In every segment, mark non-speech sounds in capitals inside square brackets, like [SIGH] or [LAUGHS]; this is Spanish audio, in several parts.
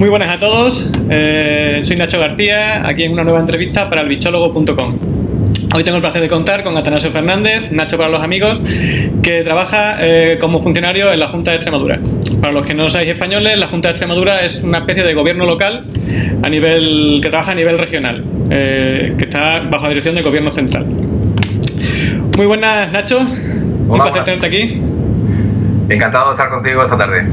Muy buenas a todos, eh, soy Nacho García, aquí en una nueva entrevista para el bichólogo.com. Hoy tengo el placer de contar con Atanasio Fernández, Nacho para los amigos, que trabaja eh, como funcionario en la Junta de Extremadura. Para los que no seáis españoles, la Junta de Extremadura es una especie de gobierno local a nivel, que trabaja a nivel regional, eh, que está bajo la dirección del gobierno central. Muy buenas, Nacho. Un placer tenerte aquí. Encantado de estar contigo esta tarde.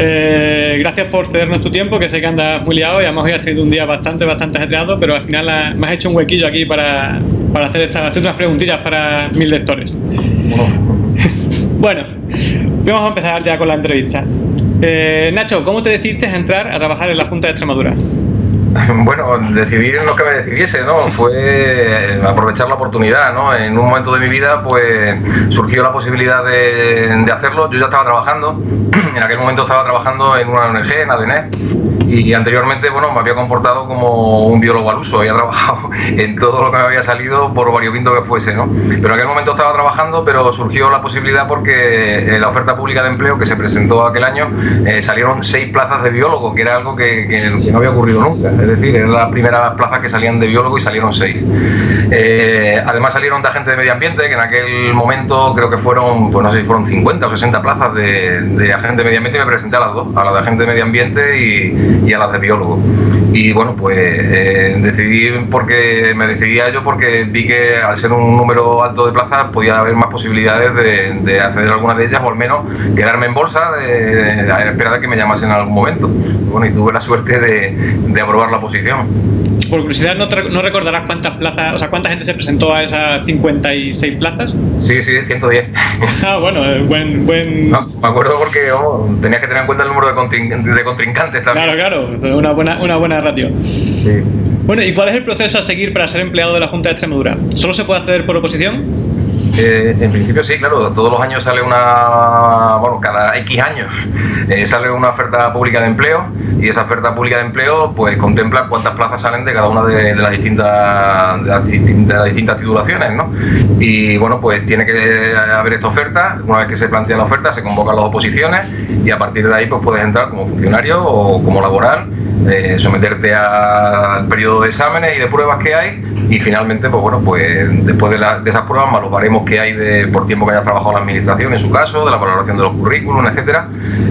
Eh, gracias por cedernos tu tiempo, que sé que andas muy liado y además hoy ha sido un día bastante, bastante ajetreado, pero al final me has hecho un huequillo aquí para, hacer, estas, unas preguntillas para mis lectores. [LAUGHS] Bueno. vamos a empezar ya con la entrevista. Eh, Nacho, ¿cómo te decidiste a entrar a trabajar en la Junta de Extremadura? [LAUGHS] Bueno, decidir en lo que me decidiese, ¿no? [LAUGHS] Fue aprovechar la oportunidad, ¿no? En un momento de mi vida, pues surgió la posibilidad de, de hacerlo. Yo ya estaba trabajando, [CLEARS THROAT] en aquel momento estaba trabajando en una ONG, en ADN, y anteriormente, bueno, me había comportado como un biólogo al uso, había [LAUGHS] trabajado en todo lo que me había salido, por variopinto que fuese, ¿no? Pero en aquel momento estaba trabajando, pero surgió la posibilidad porque en la oferta pública de empleo que se presentó aquel año eh, salieron seis plazas de biólogo, que era algo que, que, no había ocurrido nunca, es decir, eran las primeras plazas que salían de biólogo y salieron seis. Eh, además salieron de agente de medio ambiente, que en aquel momento creo que fueron, pues no sé si fueron 50 o 60 plazas de, de agente de medio ambiente y me presenté a las dos, a la de agente de medio ambiente y, a las de biólogo. Y bueno, pues eh, decidí porque me decidía yo porque vi que al ser un número alto de plazas podía haber más posibilidades de, acceder a alguna de ellas o al menos quedarme en bolsa de, a esperar a que me llamasen en algún momento. Bueno, y tuve la suerte de, aprobar la posición. Por curiosidad, ¿no, ¿no, recordarás cuántas plazas, o sea, cuánta gente se presentó a esas 56 plazas? Sí, sí, 110. [LAUGHS] ah, bueno, eh, buen... buen... me acuerdo porque oh, tenías que tener en cuenta el número de, contrincantes también. Claro, claro una buena, una buena ratio. Bueno, ¿y cuál es el proceso a seguir para ser empleado de la Junta de Extremadura? ¿Solo se puede acceder por oposición? Eh, en principio sí, claro, todos los años sale una, bueno, cada X años eh, sale una oferta pública de empleo y esa oferta pública de empleo pues contempla cuántas plazas salen de cada una de, las, distintas, de las, distintas titulaciones, ¿no? Y bueno, pues tiene que haber esta oferta, una vez que se plantea la oferta se convocan las oposiciones y a partir de ahí pues puedes entrar como funcionario o como laboral, eh, someterte al periodo de exámenes y de pruebas que hay y finalmente pues bueno, pues después de, esas pruebas más los que hay de, por tiempo que haya trabajado la administración en su caso, de la valoración de los currículums, etcétera,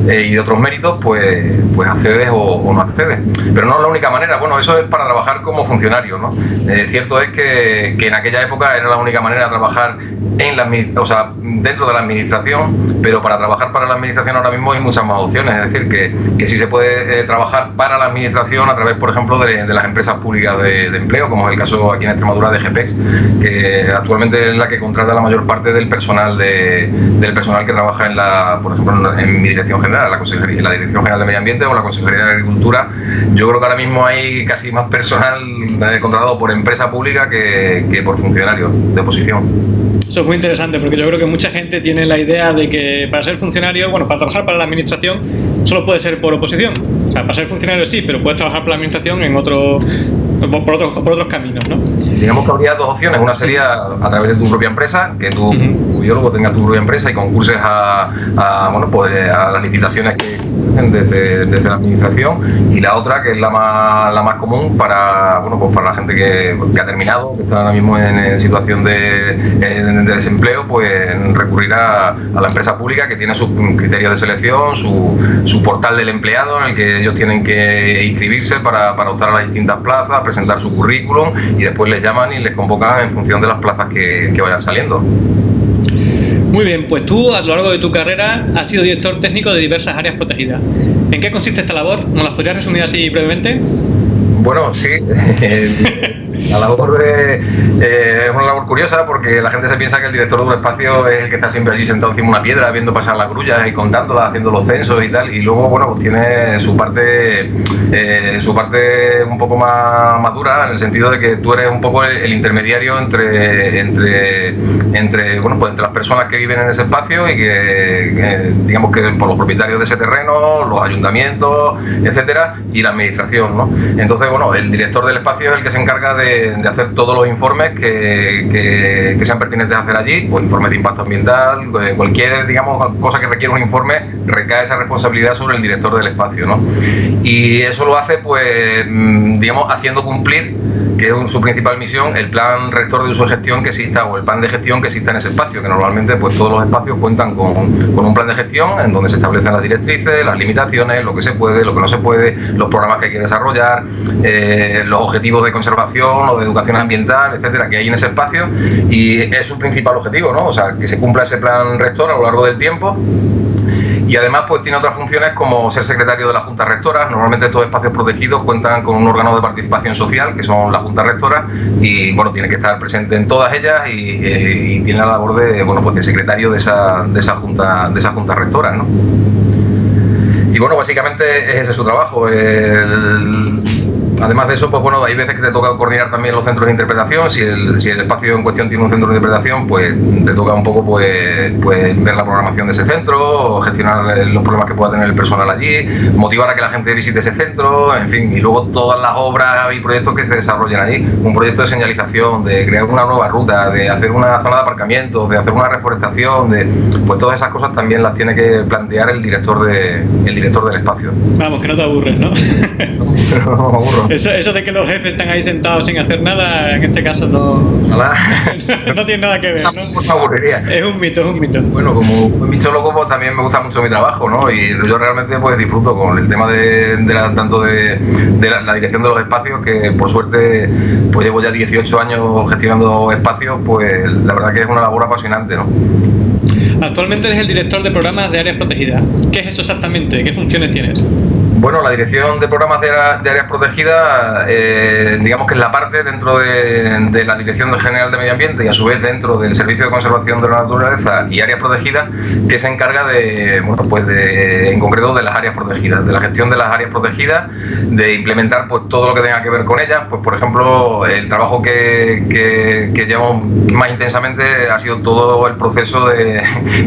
eh, y de otros méritos, pues, pues accedes o, no accedes. Pero no es la única manera, bueno, eso es para trabajar como funcionario, ¿no? Eh, cierto es que, que, en aquella época era la única manera de trabajar en la, o sea, dentro de la administración, pero para trabajar para la administración ahora mismo hay muchas más opciones, es decir, que, que sí se puede eh, trabajar para la administración a través, por ejemplo, de, las empresas públicas de, empleo, como es el caso aquí en Extremadura de GPEX, que actualmente es la que contrata la mayor parte del personal de, del personal que trabaja en la, por ejemplo, en mi dirección general, la, Consejería, la Dirección General de Medio Ambiente o la Consejería de Agricultura. Yo creo que ahora mismo hay casi más personal eh, contratado por empresa pública que, que por funcionarios de oposición. Eso es muy interesante porque yo creo que mucha gente tiene la idea de que para ser funcionario, bueno, para trabajar para la administración solo puede ser por oposición. O sea, para ser funcionario sí, pero puedes trabajar para la administración en otro, por, otros, por otros caminos, ¿no? Digamos que habría dos opciones. Una sería a través de tu propia empresa, que tu, biólogo tenga tu propia empresa y concurses a, a, bueno, pues, a las licitaciones que desde, la administración y la otra que es la más, la más común para, bueno, pues para la gente que, ha terminado, que está ahora mismo en, situación de, de, desempleo, pues recurrir a, la empresa pública que tiene sus criterios de selección, su, su, portal del empleado en el que ellos tienen que inscribirse para, para optar a las distintas plazas, presentar su currículum y después les llaman y les convocan en función de las plazas que vayan saliendo. Muy bien, pues tú a lo largo de tu carrera has sido director técnico de diversas áreas protegidas. ¿En qué consiste esta labor? ¿Nos las podrías resumir así brevemente? Bueno, sí. [LAUGHS] La labor de, eh, es una labor curiosa porque la gente se piensa que el director de un espacio es el que está siempre allí sentado encima de una piedra viendo pasar las grullas y contándolas, haciendo los censos y tal. Y luego, bueno, pues tiene su parte, eh, su parte un poco más madura en el sentido de que tú eres un poco el, intermediario entre, entre, entre, bueno, pues entre las personas que viven en ese espacio y que, digamos que por los propietarios de ese terreno, los ayuntamientos, etcétera, y la administración, ¿no? Entonces, bueno, el director del espacio es el que se encarga de, hacer todos los informes que, sean pertinentes hacer allí, pues informes de impacto ambiental, eh, cualquier digamos cosa que requiera un informe, recae esa responsabilidad sobre el director del espacio, ¿no? Y eso lo hace, pues, mm, digamos, haciendo cumplir que es su principal misión, el plan rector de uso y gestión que exista o el plan de gestión que exista en ese espacio, que normalmente pues todos los espacios cuentan con, un plan de gestión en donde se establecen las directrices, las limitaciones, lo que se puede, lo que no se puede, los programas que hay que desarrollar, eh, los objetivos de conservación o de educación ambiental, etcétera, que hay en ese espacio y es su principal objetivo, ¿no? O sea, que se cumpla ese plan rector a lo largo del tiempo y además pues tiene otras funciones como ser secretario de la Junta Rectora. Normalmente estos espacios protegidos cuentan con un órgano de participación social que son la Junta Rectora y bueno, tiene que estar presente en todas ellas y, eh, tiene la labor de, bueno, pues de secretario de esa, de esa Junta de esa junta Rectora. ¿no? Y bueno, básicamente ese es su trabajo. El, Además de eso, pues bueno, hay veces que te toca coordinar también los centros de interpretación. Si el, si el espacio en cuestión tiene un centro de interpretación, pues te toca un poco pues, pues ver la programación de ese centro, gestionar los problemas que pueda tener el personal allí, motivar a que la gente visite ese centro, en fin, y luego todas las obras y proyectos que se desarrollen allí. Un proyecto de señalización, de crear una nueva ruta, de hacer una zona de aparcamiento, de hacer una reforestación, de pues todas esas cosas también las tiene que plantear el director de el director del espacio. Vamos, que no te aburres, ¿no? [LAUGHS] no, no me aburro. [LAUGHS] Eso, eso de que los jefes están ahí sentados sin hacer nada, en este caso no, [LAUGHS] no, tiene nada que ver. ¿no? Es un mito, es un mito. Bueno, como bichólogo pues, también me gusta mucho mi trabajo, ¿no? Y yo realmente pues disfruto con el tema de, la, tanto de, la, dirección de los espacios, que por suerte pues llevo ya 18 años gestionando espacios, pues la verdad que es una labor apasionante, ¿no? Actualmente eres el director de programas de áreas protegidas. ¿Qué es eso exactamente? ¿Qué funciones tienes? Bueno, la dirección de programas de, áreas protegidas, eh, digamos que es la parte dentro de, la Dirección General de Medio Ambiente y a su vez dentro del Servicio de Conservación de la Naturaleza y Áreas Protegidas, que se encarga de, bueno, pues de, en concreto de las áreas protegidas, de la gestión de las áreas protegidas, de implementar pues todo lo que tenga que ver con ellas. Pues por ejemplo, el trabajo que llevamos más intensamente ha sido todo el proceso de,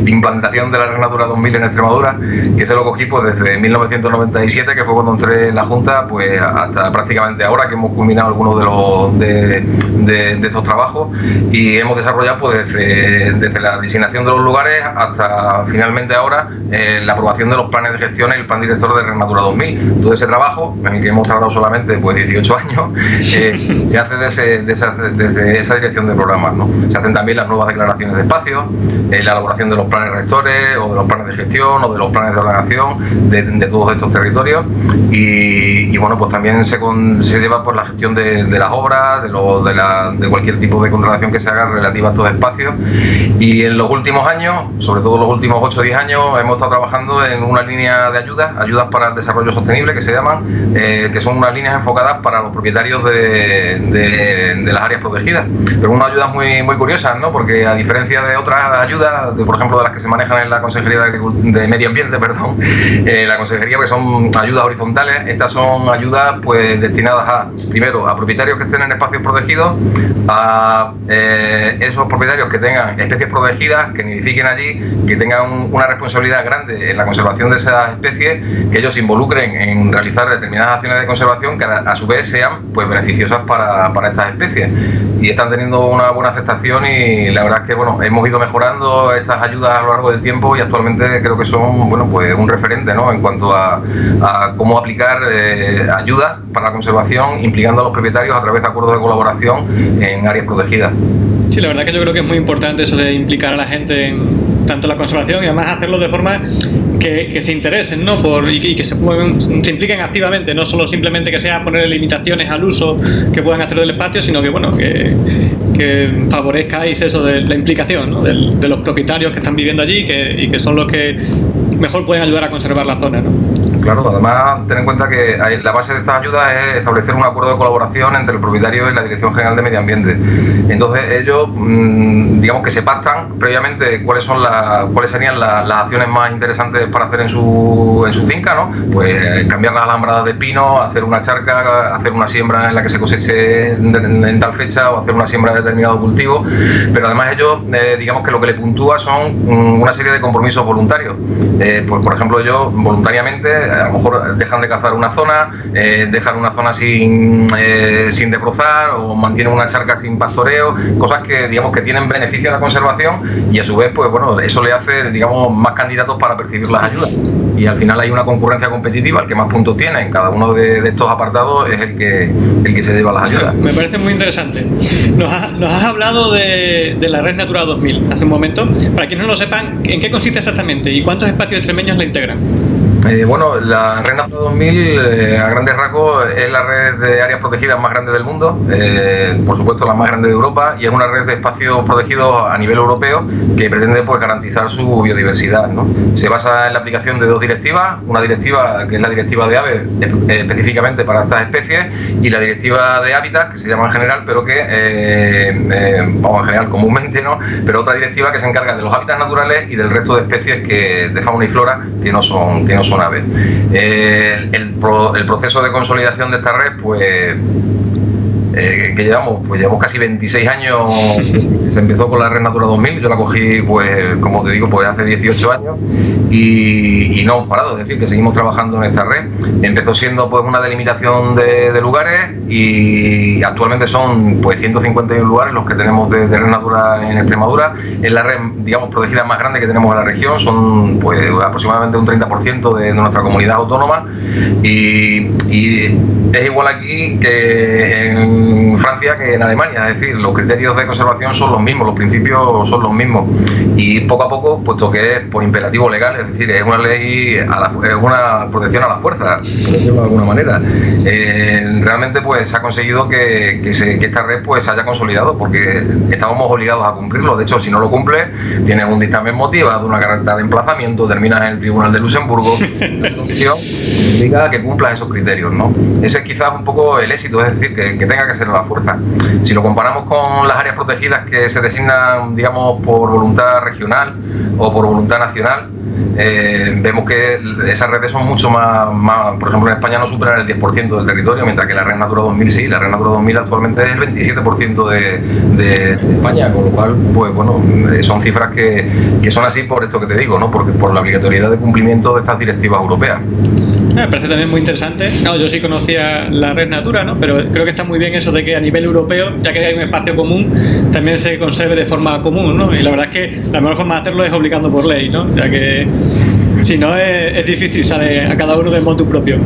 implantación de la Red Natura 2000 en Extremadura, que se lo cogí pues desde 1997 que fue cuando entré en la Junta, pues hasta prácticamente ahora que hemos culminado algunos de los de, estos trabajos y hemos desarrollado pues desde, la designación de los lugares hasta finalmente ahora eh, la aprobación de los planes de gestión y el plan director de Rematura 2000. Todo ese trabajo, en el que hemos tardado solamente pues 18 años, eh, se hace desde, esa, dirección de programas. ¿no? Se hacen también las nuevas declaraciones de espacio, eh, la elaboración de los planes rectores o de los planes de gestión o de los planes de ordenación de todos estos territorios y, bueno, pues también se, lleva por la gestión de, las obras, de, cualquier tipo de contratación que se haga relativa a estos espacios. Y en los últimos años, sobre todo los últimos 8 o 10 años, hemos estado trabajando en una línea de ayudas, ayudas para el desarrollo sostenible que se llaman, eh, que son unas líneas enfocadas para los propietarios de, de, las áreas protegidas. Pero unas ayudas muy, muy curiosas, ¿no? porque a diferencia de otras ayudas, de, por ejemplo de las que se manejan en la Consejería de, Medio Ambiente, [LAUGHS] perdón, eh, la Consejería que son ayudas horizontales, estas son ayudas pues destinadas a, primero, a propietarios que estén en espacios protegidos, a eh, esos propietarios que tengan especies protegidas, que nidifiquen allí, que tengan una responsabilidad grande en la conservación de esas especies, que ellos se involucren en realizar determinadas acciones de conservación que a, su vez sean pues beneficiosas para, para estas especies. Y están teniendo una buena aceptación y la verdad es que bueno, hemos ido mejorando estas ayudas a lo largo del tiempo y actualmente creo que son bueno pues un referente ¿no? en cuanto a, cómo aplicar eh, ayuda para la conservación implicando a los propietarios a través de acuerdos de colaboración en áreas protegidas. Sí, la verdad que yo creo que es muy importante eso de implicar a la gente en tanto la conservación y además hacerlo de forma que, se interesen ¿no? Por, y, que se, se, impliquen activamente, no solo simplemente que sea poner limitaciones al uso que puedan hacer del espacio, sino que bueno que, que favorezcáis eso de la implicación ¿no? de, de, los propietarios que están viviendo allí que, y que son los que mejor pueden ayudar a conservar la zona. ¿no? Claro, además ten en cuenta que la base de estas ayudas es establecer un acuerdo de colaboración entre el propietario y la Dirección General de Medio Ambiente. Entonces ellos, mm, digamos que se pactan previamente cuáles son las, cuáles serían las, acciones más interesantes para hacer en su, en su finca, ¿no? Pues cambiar las alambradas de pino, hacer una charca, hacer una siembra en la que se coseche en, tal fecha o hacer una siembra de determinado cultivo. Pero además ellos, eh, digamos que lo que le puntúa son mm, una serie de compromisos voluntarios. Eh, pues por ejemplo yo voluntariamente a lo mejor dejan de cazar una zona, dejan una zona sin, sin debrozar o mantienen una charca sin pastoreo, cosas que digamos que tienen beneficio a la conservación y a su vez, pues bueno, eso le hace, digamos, más candidatos para percibir las ayudas. Y al final hay una concurrencia competitiva, el que más puntos tiene en cada uno de, estos apartados es el que, el que se lleva las ayudas. Me parece muy interesante. Nos, has hablado de, la Red Natura 2000 hace un momento. Para quienes no lo sepan, ¿en qué consiste exactamente y cuántos espacios extremeños la integran? Eh, bueno, la Red Natura 2000 eh, a grandes rasgos es la red de áreas protegidas más grande del mundo, eh, por supuesto la más grande de Europa y es una red de espacios protegidos a nivel europeo que pretende pues, garantizar su biodiversidad. ¿no? Se basa en la aplicación de dos directivas, una directiva que es la directiva de aves específicamente para estas especies y la directiva de hábitat que se llama en general pero que, vamos en general comúnmente, ¿no? pero otra directiva que se encarga de los hábitats naturales y del resto de especies que, de fauna y flora que no son, que no son el, el, proceso de consolidación de esta red, pues eh, que llevamos, pues llevamos casi 26 años, [LAUGHS] se empezó con la Red Natura 2000, yo la cogí, pues como te digo, pues hace 18 años y, no hemos parado, es decir, que seguimos trabajando en esta red. Empezó siendo pues una delimitación de, lugares y actualmente son pues 151 lugares los que tenemos de, Red Natura en Extremadura. Es la red, digamos, protegida más grande que tenemos en la región, son pues aproximadamente un 30% de, nuestra comunidad autónoma y, y es igual aquí que en Francia que en Alemania, es decir, los criterios de conservación son los mismos, los principios son los mismos y poco a poco, puesto que es por imperativo legal, es decir, es una ley, a la, es una protección a la fuerza, por decirlo de alguna manera. Eh, realmente pues se ha conseguido que, esta red pues se haya consolidado porque estábamos obligados a cumplirlo, de hecho si no lo cumple tienes un dictamen motivado, una carta de emplazamiento, terminas en el Tribunal de Luxemburgo, [LAUGHS] la comisión diga que cumplas esos criterios, ¿no? Ese es quizás un poco el éxito, es decir, que, que tenga que ser la fuerza. Si lo comparamos con las áreas protegidas que se designan, digamos, por voluntad regional o por voluntad nacional, eh, vemos que esas redes son mucho más, más, por ejemplo en España no superan el 10% del territorio, mientras que la Red Natura 2000 sí, la Red Natura 2000 actualmente es el 27% de, de, España, con lo cual, pues bueno, eh, son cifras que, que, son así por esto que te digo, ¿no? Porque por la obligatoriedad de cumplimiento de estas directivas europeas. Me parece también muy interesante. No, yo sí conocía la red Natura, ¿no? pero creo que está muy bien eso de que a nivel europeo, ya que hay un espacio común, también se conserve de forma común. ¿no? Y la verdad es que la mejor forma de hacerlo es obligando por ley, ¿no? ya que si no es, difícil, sale a cada uno de modo propio.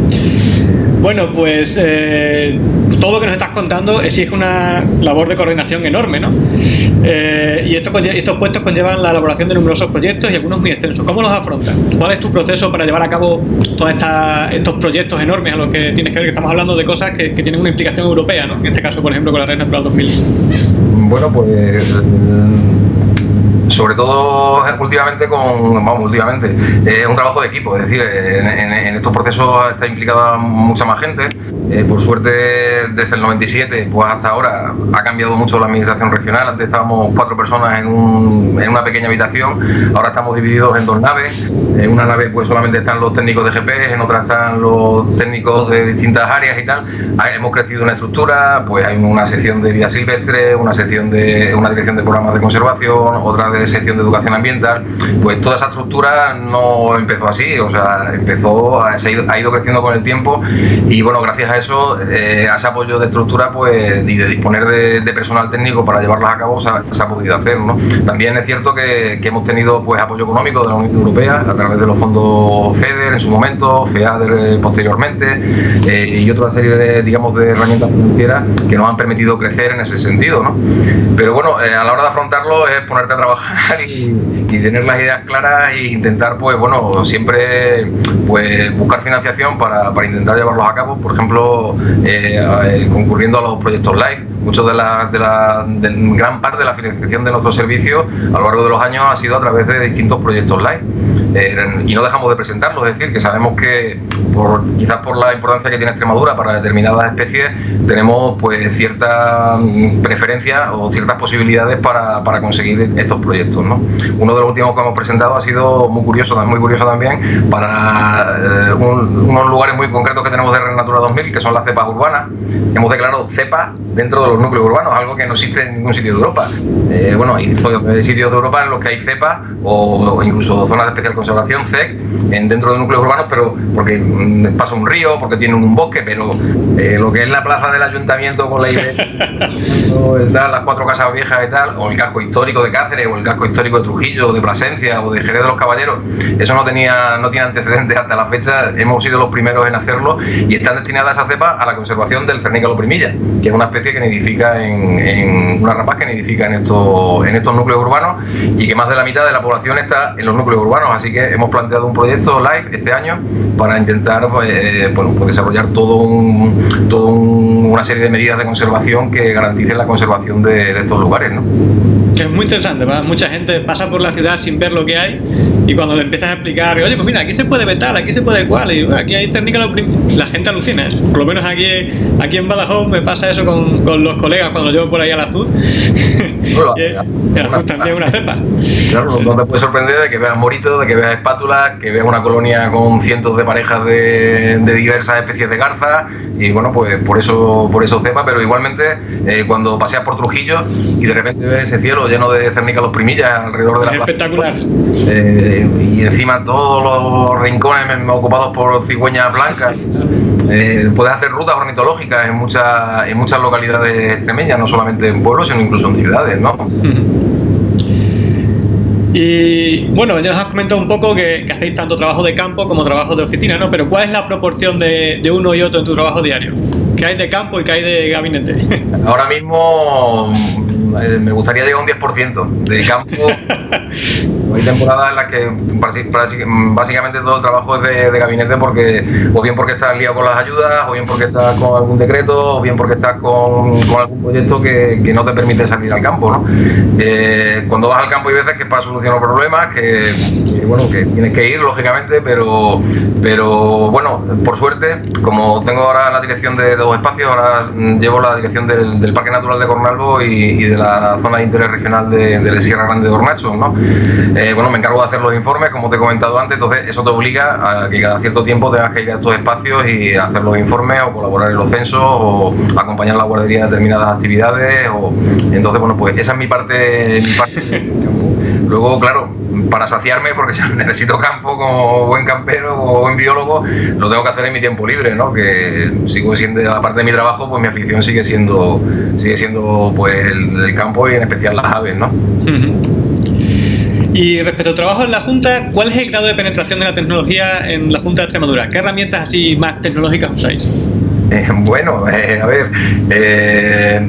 Bueno, pues eh, todo lo que nos estás contando exige una labor de coordinación enorme, ¿no? Eh, y estos puestos conllevan la elaboración de numerosos proyectos y algunos muy extensos. ¿Cómo los afrontas? ¿Cuál es tu proceso para llevar a cabo todos estos proyectos enormes a los que tienes que ver? Que estamos hablando de cosas que, tienen una implicación europea, ¿no? En este caso, por ejemplo, con la Red Natural 2000. Bueno, pues sobre todo últimamente con, vamos, últimamente, es un trabajo de equipo, es decir, en, estos procesos está implicada mucha más gente. Eh, por suerte, desde el 97 pues hasta ahora ha cambiado mucho la administración regional. Antes estábamos cuatro personas en, una pequeña habitación, ahora estamos divididos en dos naves. En una nave pues solamente están los técnicos de GPS, en otra están los técnicos de distintas áreas y tal. hemos crecido una estructura, pues hay una sección de vida silvestre, una sección de una dirección de programas de conservación, otra de sección de educación ambiental, pues toda esa estructura no empezó así, o sea, empezó, ha ido, creciendo con el tiempo y bueno, gracias a eso, eh, ese apoyo de estructura pues y de disponer de, personal técnico para llevarlas a cabo se ha, podido hacer, ¿no? También es cierto que, hemos tenido pues apoyo económico de la Unión Europea a través de los fondos FEDER en su momento, FEADER eh, posteriormente eh, y otra serie de, digamos, de herramientas financieras que nos han permitido crecer en ese sentido, ¿no? Pero bueno, a la hora de afrontarlo es ponerte a trabajar y, tener las ideas claras e intentar, pues bueno, siempre pues buscar financiación para, intentar llevarlos a cabo, por ejemplo, eh, concurriendo a los proyectos live. Muchos de la, gran parte de la financiación de nuestros servicios a lo largo de los años ha sido a través de distintos proyectos live. Eh, y no dejamos de presentarlos, es decir, que sabemos que por, quizás por la importancia que tiene Extremadura para determinadas especies, tenemos pues cierta mm, preferencia o ciertas posibilidades para, para conseguir estos proyectos. ¿no? Uno de los últimos que hemos presentado ha sido muy curioso, muy curioso también para eh, unos lugares muy concretos que tenemos de Red Natura 2000, que son las cepas urbanas. Hemos declarado cepas dentro de los núcleos urbanos, algo que no existe en ningún sitio de Europa. Eh, bueno, hay sitios de Europa en los que hay cepa o, incluso zonas de especial conservación, CEC, en, dentro de núcleos urbanos, pero porque mm, pasa un río, porque tienen un bosque, pero eh, lo que es la plaza del ayuntamiento con la iglesia, [LAUGHS] las cuatro casas viejas y tal, o el casco histórico de Cáceres, o el casco histórico de Trujillo, o de Plasencia, o de Jerez de los Caballeros, eso no tenía no tiene antecedentes hasta la fecha, hemos sido los primeros en hacerlo y están destinadas a cepa a la conservación del Cernícalo primilla, que es una especie que nidifica en, una rapaz que nidifica en estos, en estos núcleos urbanos y que más de la mitad de la población está en los núcleos urbanos, así que hemos planteado un proyecto live este año para intentar pues, eh, bueno, pues desarrollar todo un, todo una serie de medidas de conservación que garanticen la conservación de, estos lugares. ¿no? es muy interesante, mucha gente pasa por la ciudad sin ver lo que hay y cuando le empiezas a explicar, oye, pues mira, aquí se puede vetar, aquí se puede cual, y aquí hay cernícalo la gente alucina, ¿eh? por lo menos aquí, aquí en Badajoz me pasa eso con, con los colegas cuando llevo por ahí a la [LAUGHS] azul. también una cepa. Claro, no te puede sorprender de que veas moritos, de que veas espátulas, que veas una colonia con cientos de parejas de, de diversas especies de garza y bueno, pues por eso por eso cepa, pero igualmente eh, cuando paseas por Trujillo y de repente ves ese cielo lleno de cernícalos primillas alrededor de la es espectacular. Eh, y encima todos los rincones ocupados por cigüeñas blancas. Eh, puedes hacer rutas ornitológicas en muchas, en muchas localidades extremeñas, no solamente en pueblos, sino incluso en ciudades, ¿no? [LAUGHS] Y bueno, ya nos has comentado un poco que, hacéis tanto trabajo de campo como trabajo de oficina, ¿no? Pero ¿cuál es la proporción de, de uno y otro en tu trabajo diario? ¿Qué hay de campo y qué hay de gabinete? [LAUGHS] Ahora mismo eh, me gustaría llegar a un 10% de campo. [LAUGHS] Hay temporadas en las que básicamente todo el trabajo es de, gabinete porque o bien porque estás liado con las ayudas, o bien porque estás con algún decreto, o bien porque estás con, algún proyecto que, no te permite salir al campo. ¿no? Eh, cuando vas al campo hay veces que es para solucionar problemas, que, bueno, que tienes que ir lógicamente, pero, pero bueno, por suerte, como tengo ahora la dirección de, dos espacios, ahora llevo la dirección del, Parque Natural de Cornalvo y, y de la la zona de interés regional de, la Sierra Grande de Hornacho, ¿no? Eh, bueno, me encargo de hacer los informes, como te he comentado antes, entonces eso te obliga a que cada cierto tiempo tengas que ir a estos espacios y hacer los informes o colaborar en los censos o acompañar a la guardería en determinadas actividades o entonces bueno pues esa es mi parte, mi parte [LAUGHS] luego claro para saciarme, porque yo [LAUGHS] necesito campo como buen campero o buen biólogo, lo tengo que hacer en mi tiempo libre, ¿no? Que sigo siendo, aparte de mi trabajo, pues mi afición sigue siendo, sigue siendo pues el, campo y en especial las aves, ¿no? Y respecto al trabajo en la Junta, ¿cuál es el grado de penetración de la tecnología en la Junta de Extremadura? ¿Qué herramientas así más tecnológicas usáis? Eh, [LAUGHS] bueno, eh, a ver, eh,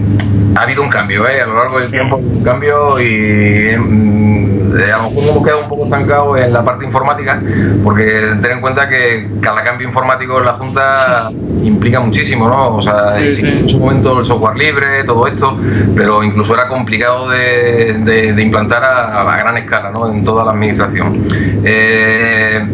ha habido un cambio, a lo largo del tiempo, un cambio y mm, eh, a lo mejor hemos quedado un poco estancados en la parte informática, porque ten en cuenta que cada cambio informático en la Junta implica muchísimo, ¿no? O sea, en su momento el software libre, todo esto, pero incluso era complicado de, implantar a, gran escala, ¿no? En toda la administración. Eh,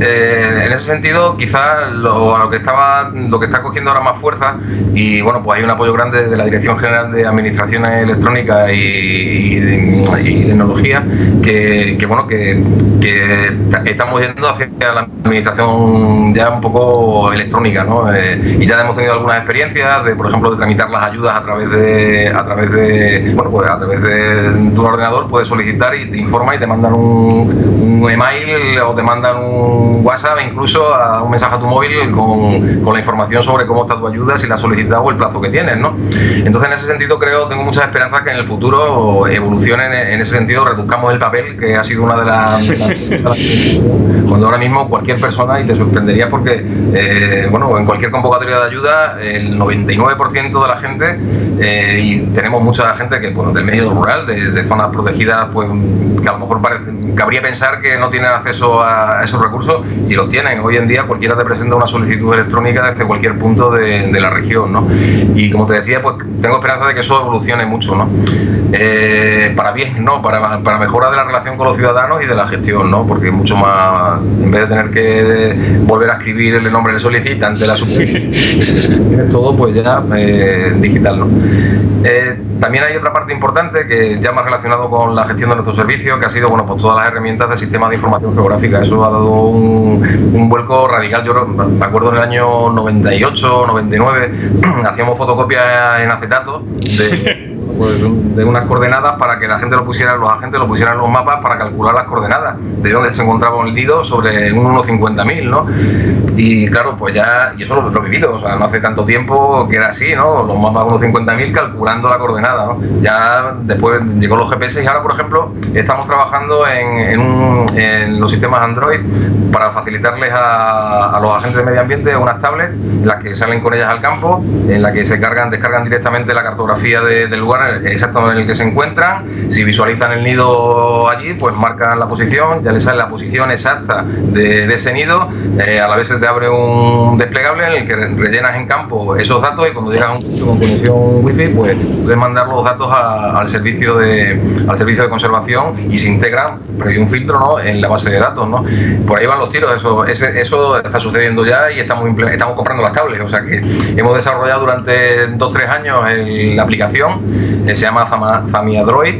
eh, en ese sentido, quizás lo, lo, que estaba, lo que está cogiendo ahora más fuerza y bueno, pues hay un apoyo grande de la Dirección General de Administraciones Electrónicas y, Tecnología que, bueno que, estamos yendo hacia la administración ya un poco electrónica, ¿no? Eh, y ya hemos tenido algunas experiencias de, por ejemplo, de tramitar las ayudas a través de, a través de, bueno, pues a través de tu ordenador puedes solicitar y te informa y te mandan un, un email o te mandan un WhatsApp, incluso a un mensaje a tu móvil con, con, la información sobre cómo está tu ayuda, si la has solicitado o el plazo que tienes, ¿no? Entonces, en ese sentido, creo, tengo muchas esperanzas que en el futuro evolucione en, ese sentido, reduzcamos el papel, que ha sido una de las... cuando ahora mismo cualquier persona, y te sorprendería porque, eh, bueno, en cualquier convocatoria de ayuda, el 99% de la gente, eh, y tenemos mucha gente que, bueno, del medio rural, de, zonas protegidas, pues que a lo mejor cabría pensar que no tienen acceso a esos recursos y los tienen. Hoy en día cualquiera te presenta una solicitud electrónica desde cualquier punto de, la región, ¿no? Y como te decía, pues tengo esperanza de que eso evolucione mucho, ¿no? Eh, para bien, ¿no? Para, para mejora de la relación con los ciudadanos y de la gestión, ¿no? Porque mucho más, en vez de tener que volver a escribir el nombre del solicitante, la superficie, todo pues ya eh, digital, ¿no? Eh, También hay otra parte importante que ya más relacionado con la gestión de nuestro servicio, que ha sido bueno, pues todas las herramientas del sistema de información geográfica. Eso ha dado un, un vuelco radical. Yo me acuerdo en el año 98, 99, [CLEARS THROAT] hacíamos fotocopias en acetato de [LAUGHS] pues, de unas coordenadas para que la gente lo pusiera, los agentes lo pusieran en los mapas para calcular las coordenadas de dónde se encontraba un nido sobre un 1.50.000, ¿no? Y claro, pues ya, y eso lo, he vivido, o sea, no hace tanto tiempo que era así, ¿no? Los mapas 1.50.000 calculando la coordenada, ¿no? Ya después llegó los GPS y ahora, por ejemplo, estamos trabajando en, en, los sistemas Android para facilitarles a, los agentes de medio ambiente unas tablets, en las que salen con ellas al campo, en las que se cargan, descargan directamente la cartografía del lugar exacto en el que se encuentran. Si visualizan el nido allí, pues marcan la posición, ya les sale la posición exacta de, ese nido. Eh, a la vez se te abre un desplegable en el que rellenas en campo esos datos y cuando llegas a un punto con conexión wifi, pues puedes mandar los datos al servicio de al servicio de conservación y se integran previo un filtro ¿no? en la base de datos. ¿no? Por ahí van los tiros, eso, eso está sucediendo ya y estamos, estamos comprando las tablets. O sea que hemos desarrollado durante 2-3 años la aplicación se llama Famia Droid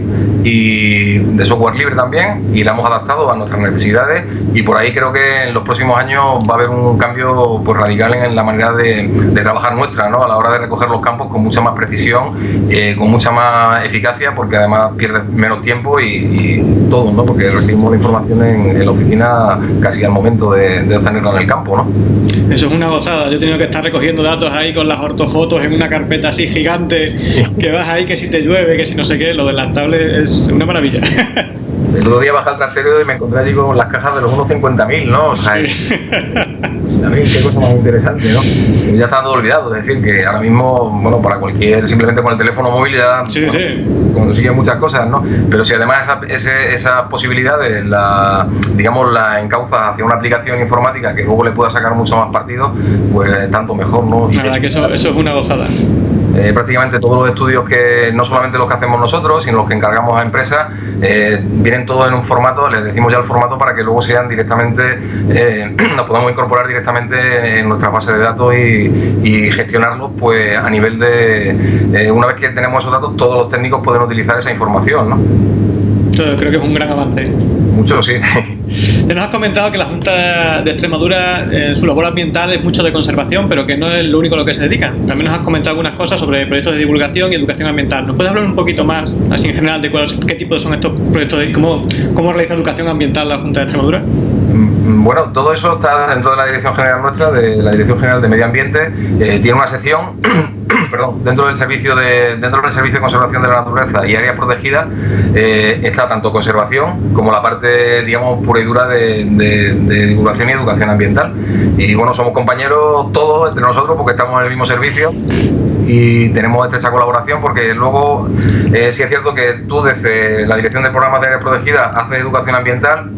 y de software libre también y la hemos adaptado a nuestras necesidades y por ahí creo que en los próximos años va a haber un cambio pues, radical en la manera de, trabajar nuestra ¿no? a la hora de recoger los campos con mucha más precisión, eh, con mucha más eficacia porque además pierde menos tiempo y, todo, ¿no? porque recibimos la información en, la oficina casi al momento de, de obtenerla en el campo. ¿no? Eso es una gozada, yo he tenido que estar recogiendo datos ahí con las ortofotos en una carpeta así gigante que vas ahí que si te llueve, que si no sé qué, lo de las tablets es una maravilla. El otro día bajé al trasero y me encontré allí con las cajas de los 1.50.000, ¿no? O sea, también qué cosa más interesante, ¿no? ya está todo olvidado, es decir, que ahora mismo, bueno, para cualquier, simplemente con el teléfono móvil ya sí, consigue muchas cosas, ¿no? Pero si además esa, esa, posibilidades la, digamos, la encauzas hacia una aplicación informática que luego le pueda sacar mucho más partido, pues tanto mejor, ¿no? Y la verdad que eso, eso es una gozada. Eh, prácticamente todos los estudios que no solamente los que hacemos nosotros, sino los que encargamos a empresas, eh, vienen todos en un formato, les decimos ya el formato para que luego sean directamente, eh, [CLEARS THROAT] nos podamos incorporar directamente en nuestra base de datos y, gestionarlos pues a nivel de, una vez que tenemos esos datos, todos los técnicos pueden utilizar esa información. ¿no? creo que es un gran avance. Mucho, sí. [LAUGHS] Ya nos has comentado que la Junta de Extremadura, eh, su labor ambiental es mucho de conservación, pero que no es lo único a lo que se dedican. También nos has comentado algunas cosas sobre proyectos de divulgación y educación ambiental. ¿Nos puedes hablar un poquito más, así en general, de qué tipo son estos proyectos y cómo, cómo realiza educación ambiental la Junta de Extremadura? Mm, bueno, todo eso está dentro de la Dirección General nuestra, de la Dirección General de Medio Ambiente. Eh, tiene una sección [CLEARS THROAT] perdón, dentro del servicio de dentro del servicio conservación de la naturaleza y áreas protegidas eh, está tanto conservación como la parte digamos pura y dura de, divulgación y educación ambiental. Y bueno somos compañeros todos entre nosotros porque estamos en el mismo servicio y tenemos estrecha colaboración porque luego eh, sí es cierto que tú desde la dirección de programas de áreas protegidas haces educación ambiental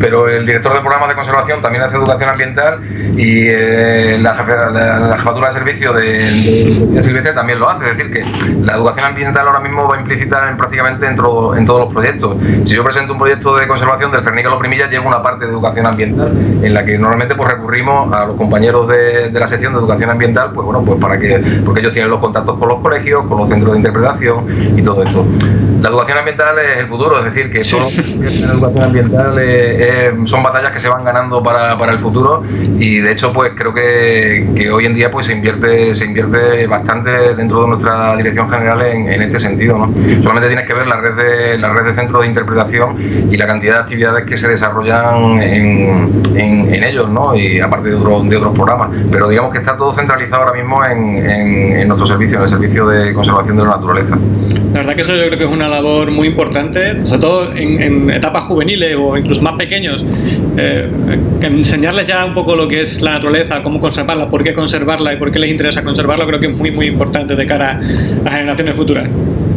pero el director de programas de conservación también hace educación ambiental y eh, la, jefatura de servicio de, de, Silvestre también lo hace. Es decir, que la educación ambiental ahora mismo va implícita en, prácticamente en, todos los proyectos. Si yo presento un proyecto de conservación del Cernícalo Primilla, lleva una parte de educación ambiental en la que normalmente pues recurrimos a los compañeros de, la sección de educación ambiental, pues bueno, pues para que, porque ellos tienen los contactos con los colegios, con los centros de interpretación y todo esto. La educación ambiental es el futuro, es decir, que todo la educación ambiental son batallas que se van ganando para, para, el futuro y de hecho pues creo que, que, hoy en día pues se invierte se invierte bastante dentro de nuestra dirección general en, en este sentido. ¿no? Solamente tienes que ver la red, de, la red de centros de interpretación y la cantidad de actividades que se desarrollan en, en, en ellos ¿no? y aparte de, de otros programas. Pero digamos que está todo centralizado ahora mismo en, nuestro servicio, en el servicio de conservación de la naturaleza. La verdad que eso yo creo que es una labor muy importante, sobre todo en, etapas juveniles o incluso más pequeños, eh, enseñarles ya un poco lo que es la naturaleza, cómo conservarla, por qué conservarla y por qué les interesa conservarla, creo que es muy muy importante de cara a generaciones futuras.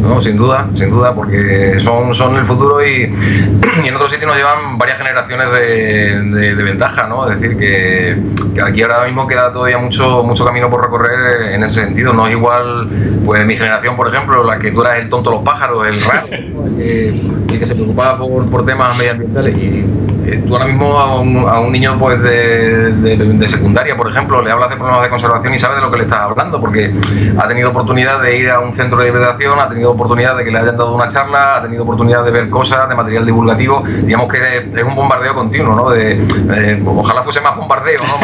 No, sin duda, sin duda, porque son, son el futuro y, [CLEARS THROAT] en otros sitios nos llevan varias generaciones de, ventaja, ¿no? Es decir, que, aquí ahora mismo queda todavía mucho, mucho camino por recorrer en ese sentido. No es igual, pues mi generación, por ejemplo, la que tú eras el tonto de los pájaros, el raro, [LAUGHS] el, que, se preocupaba por, por temas medioambientales y Eh, tú ahora mismo a un, niño pues de, secundaria, por ejemplo, le hablas de problemas de conservación y sabe de lo que le estás hablando, porque ha tenido oportunidad de ir a un centro de hibridación, ha tenido oportunidad de que le hayan dado una charla, ha tenido oportunidad de ver cosas, de material divulgativo, digamos que es un bombardeo continuo, ¿no? De, eh, ojalá fuese más bombardeo, ¿no?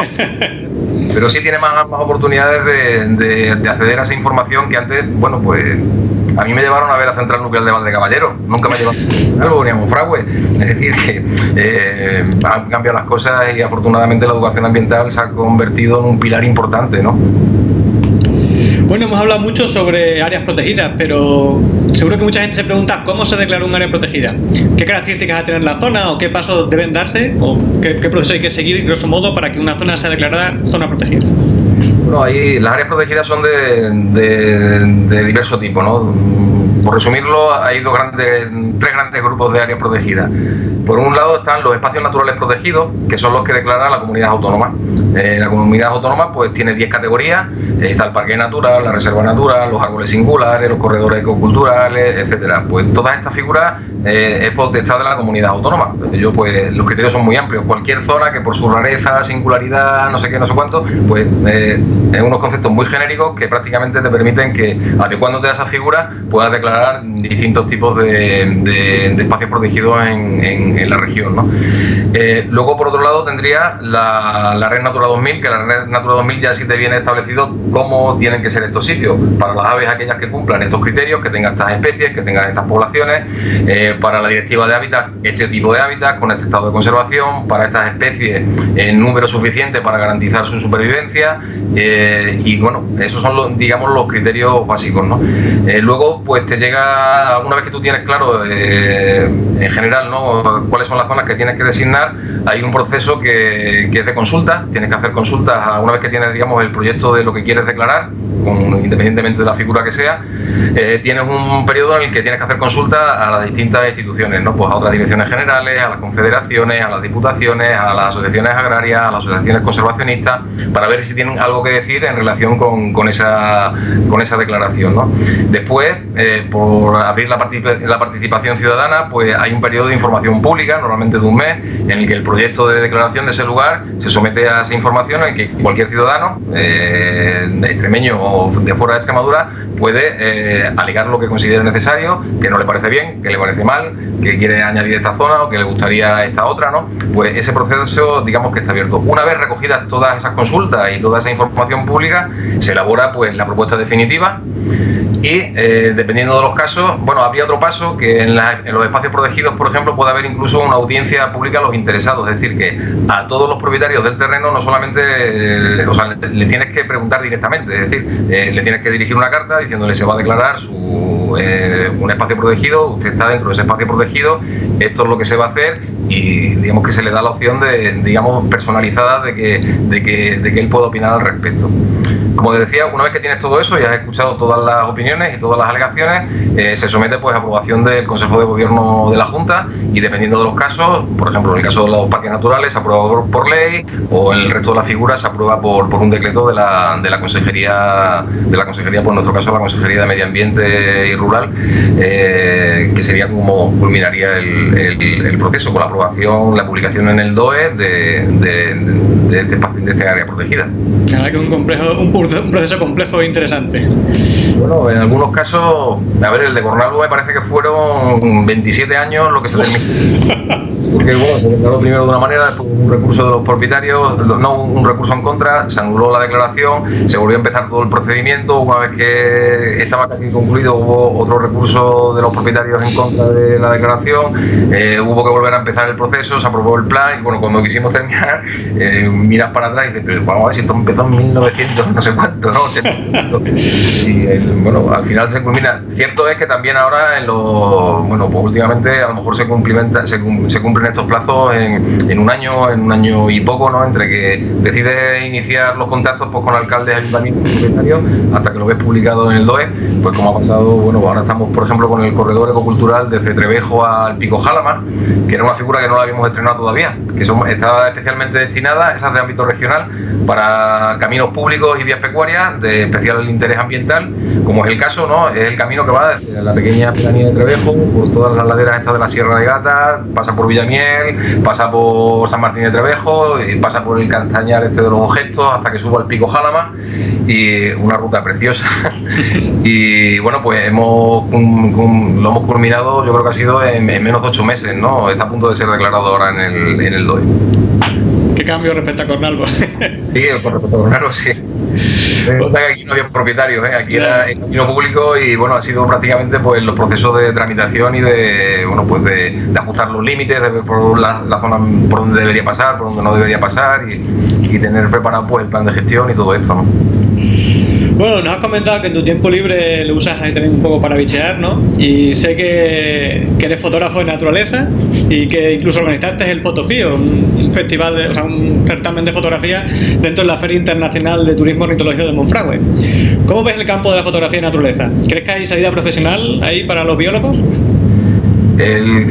[LAUGHS] Pero sí tiene más, más oportunidades de, de acceder a esa información que antes, bueno, pues a mí me llevaron a ver la central nuclear de Valde Caballero, nunca me llevaron algo ni a Monfragüe. Es decir, que eh, han cambiado las cosas y afortunadamente la educación ambiental se ha convertido en un pilar importante, ¿no? Bueno, hemos hablado mucho sobre áreas protegidas, pero seguro que mucha gente se pregunta cómo se declara un área protegida. ¿Qué características va a tener la zona o qué pasos deben darse o qué, proceso hay que seguir, grosso modo, para que una zona sea declarada zona protegida? Bueno, ahí las áreas protegidas son de, de, diverso tipo, ¿no? Por resumirlo, hay dos grandes, tres grandes grupos de áreas protegidas. Por un lado están los espacios naturales protegidos, que son los que declara la comunidad autónoma. Eh, la comunidad autónoma pues tiene 10 categorías, eh, está el parque natural, la reserva natural, los árboles singulares, los corredores ecoculturales, etcétera. Pues todas estas figuras eh, es potestad de la comunidad autónoma. Ellos, pues, los criterios son muy amplios. Cualquier zona que por su rareza, singularidad, no sé qué, no sé cuánto, pues eh, es unos conceptos muy genéricos que prácticamente te permiten que, adecuándote a esa figura, puedas declarar distintos tipos de, espacios protegidos en, la región. Eh, luego, por otro lado, tendría la, Red Natura 2000, que la Red Natura 2000 ya sí te viene establecido cómo tienen que ser estos sitios. Para las aves, aquellas que cumplan estos criterios, que tengan estas especies, que tengan estas poblaciones, para la directiva de hábitat este tipo de hábitat con este estado de conservación, para estas especies en número suficiente para garantizar su supervivencia eh, y bueno, esos son los, digamos los criterios básicos. ¿no? Eh, luego pues te llega, una vez que tú tienes claro eh, en general ¿no? cuáles son las zonas que tienes que designar, hay un proceso que, que es de consulta, tienes que hacer consultas una vez que tienes digamos el proyecto de lo que quieres declarar, independientemente de la figura que sea, tienes un periodo en el que tienes que hacer consulta a las distintas instituciones, ¿no? Pues a otras direcciones generales, a las confederaciones, a las diputaciones, a las asociaciones agrarias, a las asociaciones conservacionistas, para ver si tienen algo que decir en relación con, esa, con esa declaración, ¿no? Después, eh, por abrir la, la participación ciudadana, pues hay un periodo de información pública, normalmente de un mes, en el que el proyecto de declaración de ese lugar se somete a esa información en que cualquier ciudadano, eh, extremeño o de fuera de Extremadura, puede eh, alegar lo que considere necesario, que no le parece bien, que le parece mal, que quiere añadir esta zona o que le gustaría esta otra, ¿no? Pues ese proceso, digamos que está abierto. Una vez recogidas todas esas consultas y toda esa información pública, se elabora pues la propuesta definitiva y eh, dependiendo de los casos, bueno, habría otro paso que en, los espacios protegidos, por ejemplo, puede haber incluso una audiencia pública a los interesados, es decir, que a todos los propietarios del terreno no solamente, eh, o sea, le, tienes que preguntar directamente, es decir, eh, le tienes que dirigir una carta diciéndole se va a declarar su, un espacio protegido, usted está dentro de ese espacio protegido, esto es lo que se va a hacer y digamos que se le da la opción de, digamos, personalizada de que, de que, de que él pueda opinar al respecto. Como te decía, una vez que tienes todo eso y has escuchado todas las opiniones y todas las alegaciones, eh, se somete pues a aprobación del Consejo de Gobierno de la Junta y dependiendo de los casos, por ejemplo en el caso de los parques naturales se aprueba por, ley o el resto de las figuras se aprueba por, por un decreto de la, de la Consejería, de la Consejería, por nuestro caso la Consejería de Medio Ambiente y Rural, eh, que sería como culminaría el, proceso con la aprobación, la publicación en el DOE de, de, de, este, de este área protegida. que un complejo, un [LAUGHS] un proceso complejo e interesante. Bueno, en algunos casos, a ver, el de Cornalvo me parece que fueron 27 años lo que se terminó. [LAUGHS] Porque bueno, se declaró primero de una manera, después un recurso de los propietarios, no un recurso en contra, se anuló la declaración, se volvió a empezar todo el procedimiento, una vez que estaba casi concluido hubo otro recurso de los propietarios en contra de la declaración, eh, hubo que volver a empezar el proceso, se aprobó el plan y bueno, cuando quisimos terminar, [LAUGHS] eh, miras para atrás y dices, pero vamos a ver si esto empezó en 1900, no sé Y bueno, al final se culmina. Cierto es que también ahora en los, bueno, pues últimamente a lo mejor se cumplimenta, se, cumplen estos plazos en, un año, en un año y poco, ¿no? Entre que decides iniciar los contactos pues, con alcaldes, ayuntamientos, propietarios, hasta que lo ves publicado en el DOE, pues como ha pasado, bueno, ahora estamos por ejemplo con el corredor ecocultural desde Trevejo al Pico Jalama, que era una figura que no la habíamos estrenado todavía, que son, está especialmente destinada, esa de ámbito regional, para caminos públicos y vías de especial interés ambiental, como es el caso, ¿no? Es el camino que va desde la pequeña pedanía de Trevejo, por todas las laderas estas de la Sierra de Gata, pasa por Villamiel, pasa por San Martín de Trevejo, pasa por el Castañar este de los objetos hasta que suba al Pico Jalama y una ruta preciosa. [LAUGHS] y bueno, pues hemos lo hemos culminado, yo creo que ha sido en, menos de ocho meses, ¿no? Está a punto de ser declarado ahora en el, en el DOI. ¿Qué cambio respecto a Cornalvo? [LAUGHS] sí, con respecto a Cornalvo, sí. aquí no había propietarios, ¿eh? aquí era el camino público y bueno, ha sido prácticamente pues los procesos de tramitación y de bueno pues de, ajustar los límites, de ver por la, zona por donde debería pasar, por donde no debería pasar y, y tener preparado pues el plan de gestión y todo esto, ¿no? Bueno, nos has comentado que en tu tiempo libre lo usas ahí también un poco para bichear, ¿no? Y sé que, eres fotógrafo de naturaleza y que incluso organizaste el Fotofío, un, festival, o sea, un certamen de fotografía dentro de la Feria Internacional de Turismo Ornitológico de Monfragüe. ¿Cómo ves el campo de la fotografía de naturaleza? ¿Crees que hay salida profesional ahí para los biólogos? El,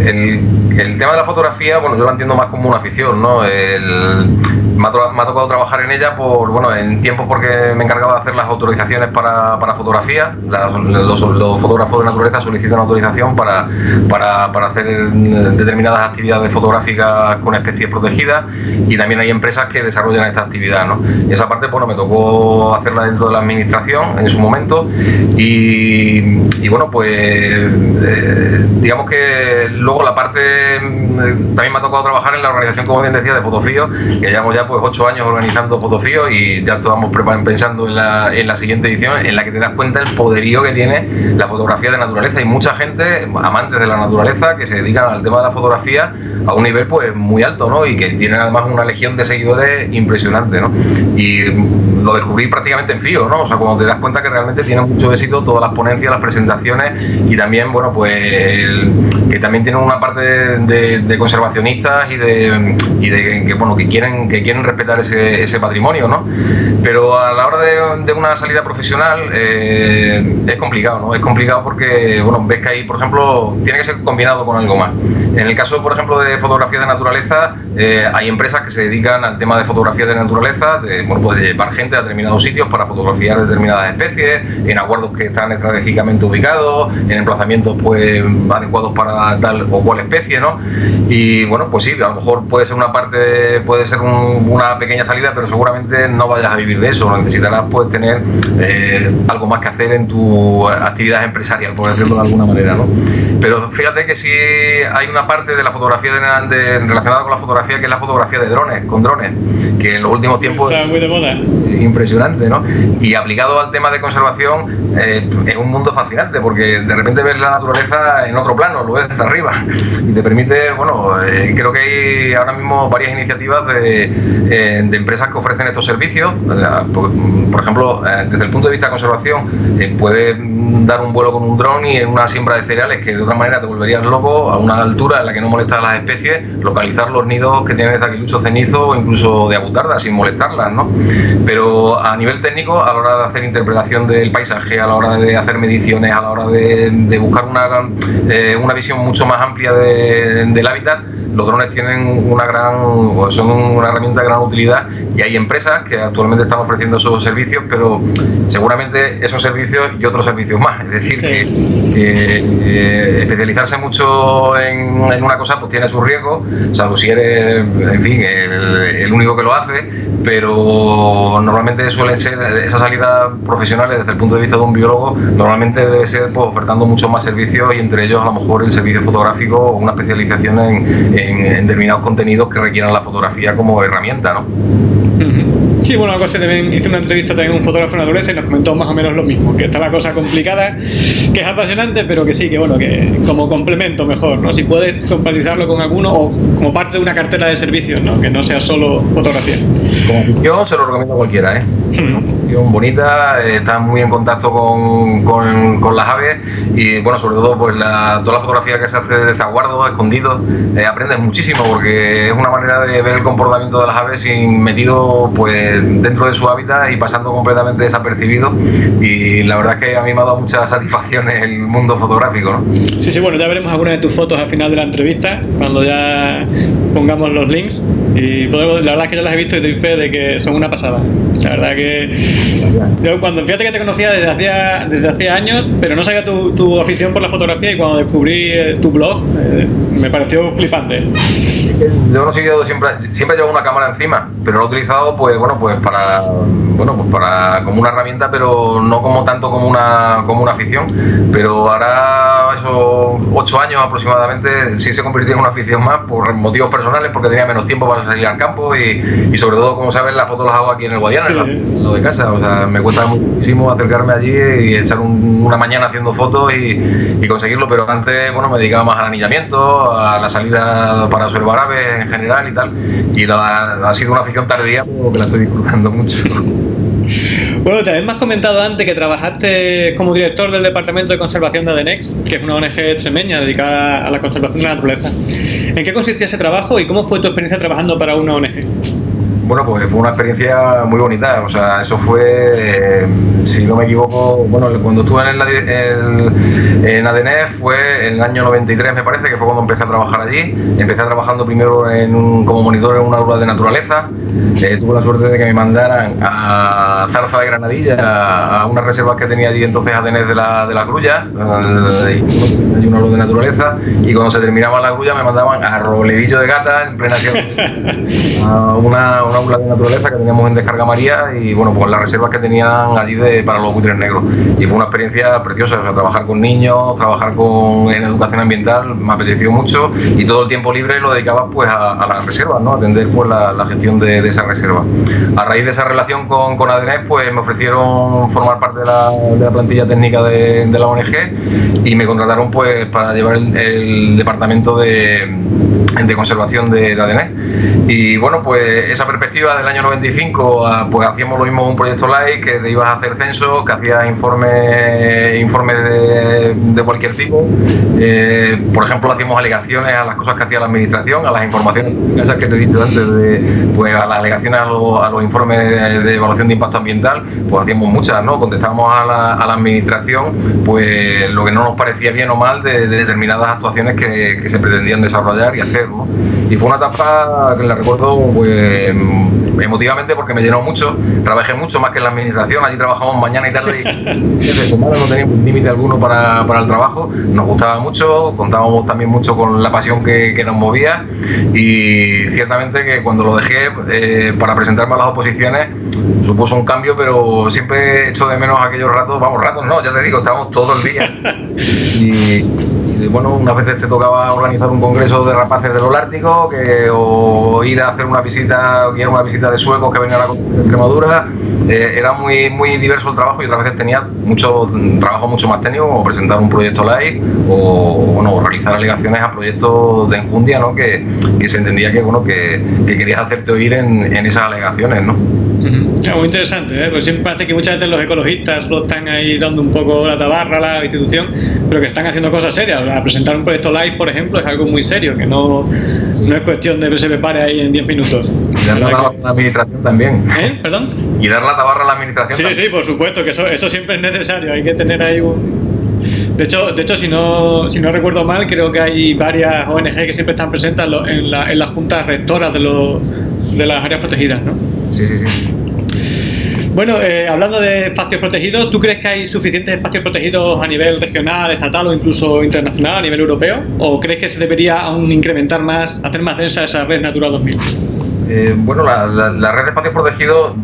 el, tema de la fotografía, bueno, yo lo entiendo más como una afición, ¿no? El, me ha, tocado trabajar en ella por, bueno, en tiempos porque me encargaba de hacer las autorizaciones para, para fotografía. los, fotógrafos de naturaleza solicitan autorización para, para, para, hacer determinadas actividades fotográficas con especies protegidas y también hay empresas que desarrollan esta actividad. ¿no? Y esa parte bueno, me tocó hacerla dentro de la administración en su momento y, bueno, pues eh, digamos que luego la parte, también me ha tocado trabajar en la organización, como bien decía, de Fotofío, que llevamos ya pues ocho años organizando Fotofío y ya estamos pensando en la, en la siguiente edición en la que te das cuenta el poderío que tiene la fotografía de naturaleza. y mucha gente, amantes de la naturaleza, que se dedican al tema de la fotografía a un nivel pues muy alto, ¿no? Y que tienen además una legión de seguidores impresionante, ¿no? Y lo descubrí prácticamente en fío, ¿no? O sea, cuando te das cuenta que realmente tiene mucho éxito todas las ponencias, las presentaciones y también, bueno, pues que también tienen una parte de, conservacionistas y de, y de que, bueno, que quieren, que quieren respetar ese, ese patrimonio, ¿no? Pero a la hora de, una salida profesional eh, es complicado, ¿no? Es complicado porque, bueno, ves que ahí, por ejemplo, tiene que ser combinado con algo más. En el caso, por ejemplo, de fotografía de naturaleza, eh, hay empresas que se dedican al tema de fotografía de naturaleza, de, bueno, pues de llevar gente a determinados sitios para fotografiar determinadas especies, en acuerdos que están estratégicamente ubicados, en emplazamientos pues adecuados para tal o cual especie, ¿no? Y bueno, pues sí, a lo mejor puede ser una parte, puede ser un, una pequeña salida, pero seguramente no vayas a vivir de eso, necesitarás pues tener eh, algo más que hacer en tu actividad empresarial, por decirlo de alguna manera, ¿no? Pero fíjate que si hay una parte de la fotografía de, relacionada con la fotografía que es la fotografía de drones, con drones, que en los últimos tiempos está muy de moda. impresionante, ¿no? Y aplicado al tema de conservación eh, es un mundo fascinante porque de repente ves la naturaleza en otro plano, lo ves desde arriba y te permite, bueno, eh, creo que hay ahora mismo varias iniciativas de, eh, de empresas que ofrecen estos servicios. Por, ejemplo, eh, desde el punto de vista de conservación, eh, puedes dar un vuelo con un dron y en una siembra de cereales que de otra manera te volverías loco a una altura en la que no molestas a las especies, localizar los nidos que tienen de aquilucho cenizo o incluso de abutardas sin molestarlas, ¿no? Pero a nivel técnico, a la hora de hacer interpretación del paisaje, a la hora de hacer mediciones, a la hora de, buscar una, una visión mucho más amplia del hábitat, los drones tienen una gran, son una herramienta de gran utilidad y hay empresas que actualmente están ofreciendo esos servicios, pero seguramente esos servicios y otros servicios más. Es decir, que, eh, especializarse mucho en, una cosa pues tiene su riesgo, salvo si eres, en fin, el, único que lo hace, pero normalmente suelen ser esas salidas profesionales desde el punto de vista de un biólogo, normalmente debe ser pues, ofertando muchos más servicios y entre ellos a lo mejor el servicio fotográfico o una especialización en en, determinados contenidos que requieran la fotografía como herramienta, ¿no? Sí, bueno, algo también hice una entrevista también a un fotógrafo naturaleza y nos comentó más o menos lo mismo, que está la cosa complicada, que es apasionante, pero que sí, que bueno, que como complemento mejor, ¿no? Si puedes compatibilizarlo con alguno o como parte de una cartera de servicios, ¿no? Que no sea solo fotografía. Como afición se lo recomiendo a cualquiera, ¿eh? bonita, eh, está muy en contacto con, las aves y bueno, sobre todo pues la, toda la fotografía que se hace de zaguardo, escondido, eh, aprende aprendes muchísimo porque es una manera de ver el comportamiento de las aves sin metido pues dentro de su hábitat y pasando completamente desapercibido y la verdad es que a mí me ha dado muchas satisfacciones el mundo fotográfico, ¿no? Sí, sí, bueno, ya veremos algunas de tus fotos al final de la entrevista cuando ya pongamos los links y podemos, la verdad es que yo las he visto y doy fe de que son una pasada. La verdad que yo cuando fíjate que te conocía desde hacía, desde hacía años, pero no sabía tu, tu afición por la fotografía y cuando descubrí eh, tu blog eh, me pareció flipante. Yo no he seguido siempre, siempre llevo una cámara encima, pero lo he utilizado pues bueno pues para bueno pues para como una herramienta pero no como tanto como una como una afición. Pero ahora esos ocho años aproximadamente sí se convirtió en una afición más por motivos personales, porque tenía menos tiempo para salir al campo y, y sobre todo como sabes las fotos las hago aquí en el Guadiana, en lo de casa. O sea, me cuesta muchísimo acercarme allí y echar una mañana haciendo fotos y, y, conseguirlo, pero antes bueno me dedicaba más al anillamiento, a la salida para observar aves en general y tal. Y la, ha sido una afición tardía, pero que la estoy mucho. Bueno, también me has comentado antes que trabajaste como director del Departamento de Conservación de ADENEX, que es una ONG extremeña dedicada a la conservación de la naturaleza. ¿En qué consistía ese trabajo y cómo fue tu experiencia trabajando para una ONG? Bueno, pues fue una experiencia muy bonita, o sea, eso fue, eh, si no me equivoco, bueno, cuando estuve en, el, en ADNF fue en el año 93 me parece, que fue cuando empecé a trabajar allí. Empecé trabajando primero en como monitor en una aula de naturaleza. Eh, tuve la suerte de que me mandaran a Zarza de Granadilla, a, unas reservas que tenía allí entonces ADNF de la, de la Grulla, eh, y una aula de naturaleza, y cuando se terminaba la Grulla me mandaban a Robledillo de Gata, en plena [LAUGHS] a una una aula de naturaleza que teníamos en Descarga María y bueno, pues las reservas que tenían allí de, para los buitres negros. Y fue una experiencia preciosa, o sea, trabajar con niños, trabajar con, en educación ambiental, me apeteció mucho y todo el tiempo libre lo dedicaba pues a, las reservas, ¿no? atender pues la, gestión de, esa reserva. A raíz de esa relación con, con pues me ofrecieron formar parte de la, de la plantilla técnica de, la ONG y me contrataron pues para llevar el, departamento de, de conservación de, la ADN. Y bueno, pues esa perspectiva del año 95, ah, pues hacíamos lo mismo un proyecto live, que te ibas a hacer censo, que hacías informes informe de, cualquier tipo. Eh, por ejemplo, hacíamos alegaciones a las cosas que hacía la administración, a las informaciones que te dicho antes, de, pues a las alegaciones a, los informes de, evaluación de impacto ambiental, pues hacíamos muchas, ¿no? Contestábamos a la, a la administración pues lo que no nos parecía bien o mal de, determinadas actuaciones que, que, se pretendían desarrollar y hacer, ¿no? Y fue una etapa que la recuerdo pues emotivamente porque me llenó mucho, trabajé mucho más que en la administración, allí trabajamos mañana y tarde y [LAUGHS] de semana no teníamos límite alguno para, para, el trabajo, nos gustaba mucho, contábamos también mucho con la pasión que, que nos movía y ciertamente que cuando lo dejé eh, para presentarme a las oposiciones supuso un cambio, pero siempre he hecho de menos aquellos ratos, vamos, ratos no, ya te digo, estábamos todo el día. [LAUGHS] Y bueno, unas veces te tocaba organizar un congreso de rapaces del Holártico, que, o ir a hacer una visita, una visita de suecos que venían a la de Extremadura. Eh, era muy, muy diverso el trabajo y otras veces tenía mucho trabajo mucho más técnico, como presentar un proyecto live o bueno, realizar alegaciones a proyectos de enjundia, ¿no? que, que se entendía que, bueno, que, que querías hacerte oír en, en esas alegaciones. ¿no? muy interesante, ¿eh? porque siempre parece que muchas veces los ecologistas lo están ahí dando un poco la tabarra a la institución, pero que están haciendo cosas serias. A presentar un proyecto live, por ejemplo, es algo muy serio, que no, no es cuestión de que se prepare ahí en 10 minutos. Y dar la tabarra a la administración también. ¿Eh? ¿Perdón? Y dar la tabarra a la administración. Sí, sí, por supuesto, que eso, eso siempre es necesario. Hay que tener ahí un... De hecho, de hecho si, no, si no recuerdo mal, creo que hay varias ONG que siempre están presentes en, la, en las juntas rectoras de, los, de las áreas protegidas, ¿no? Sí, sí, sí. Bueno, eh, hablando de espacios protegidos, ¿tú crees que hay suficientes espacios protegidos a nivel regional, estatal o incluso internacional, a nivel europeo? ¿O crees que se debería aún incrementar más, hacer más densa esa red Natura 2000? Eh, bueno, la, red de espacios protegidos,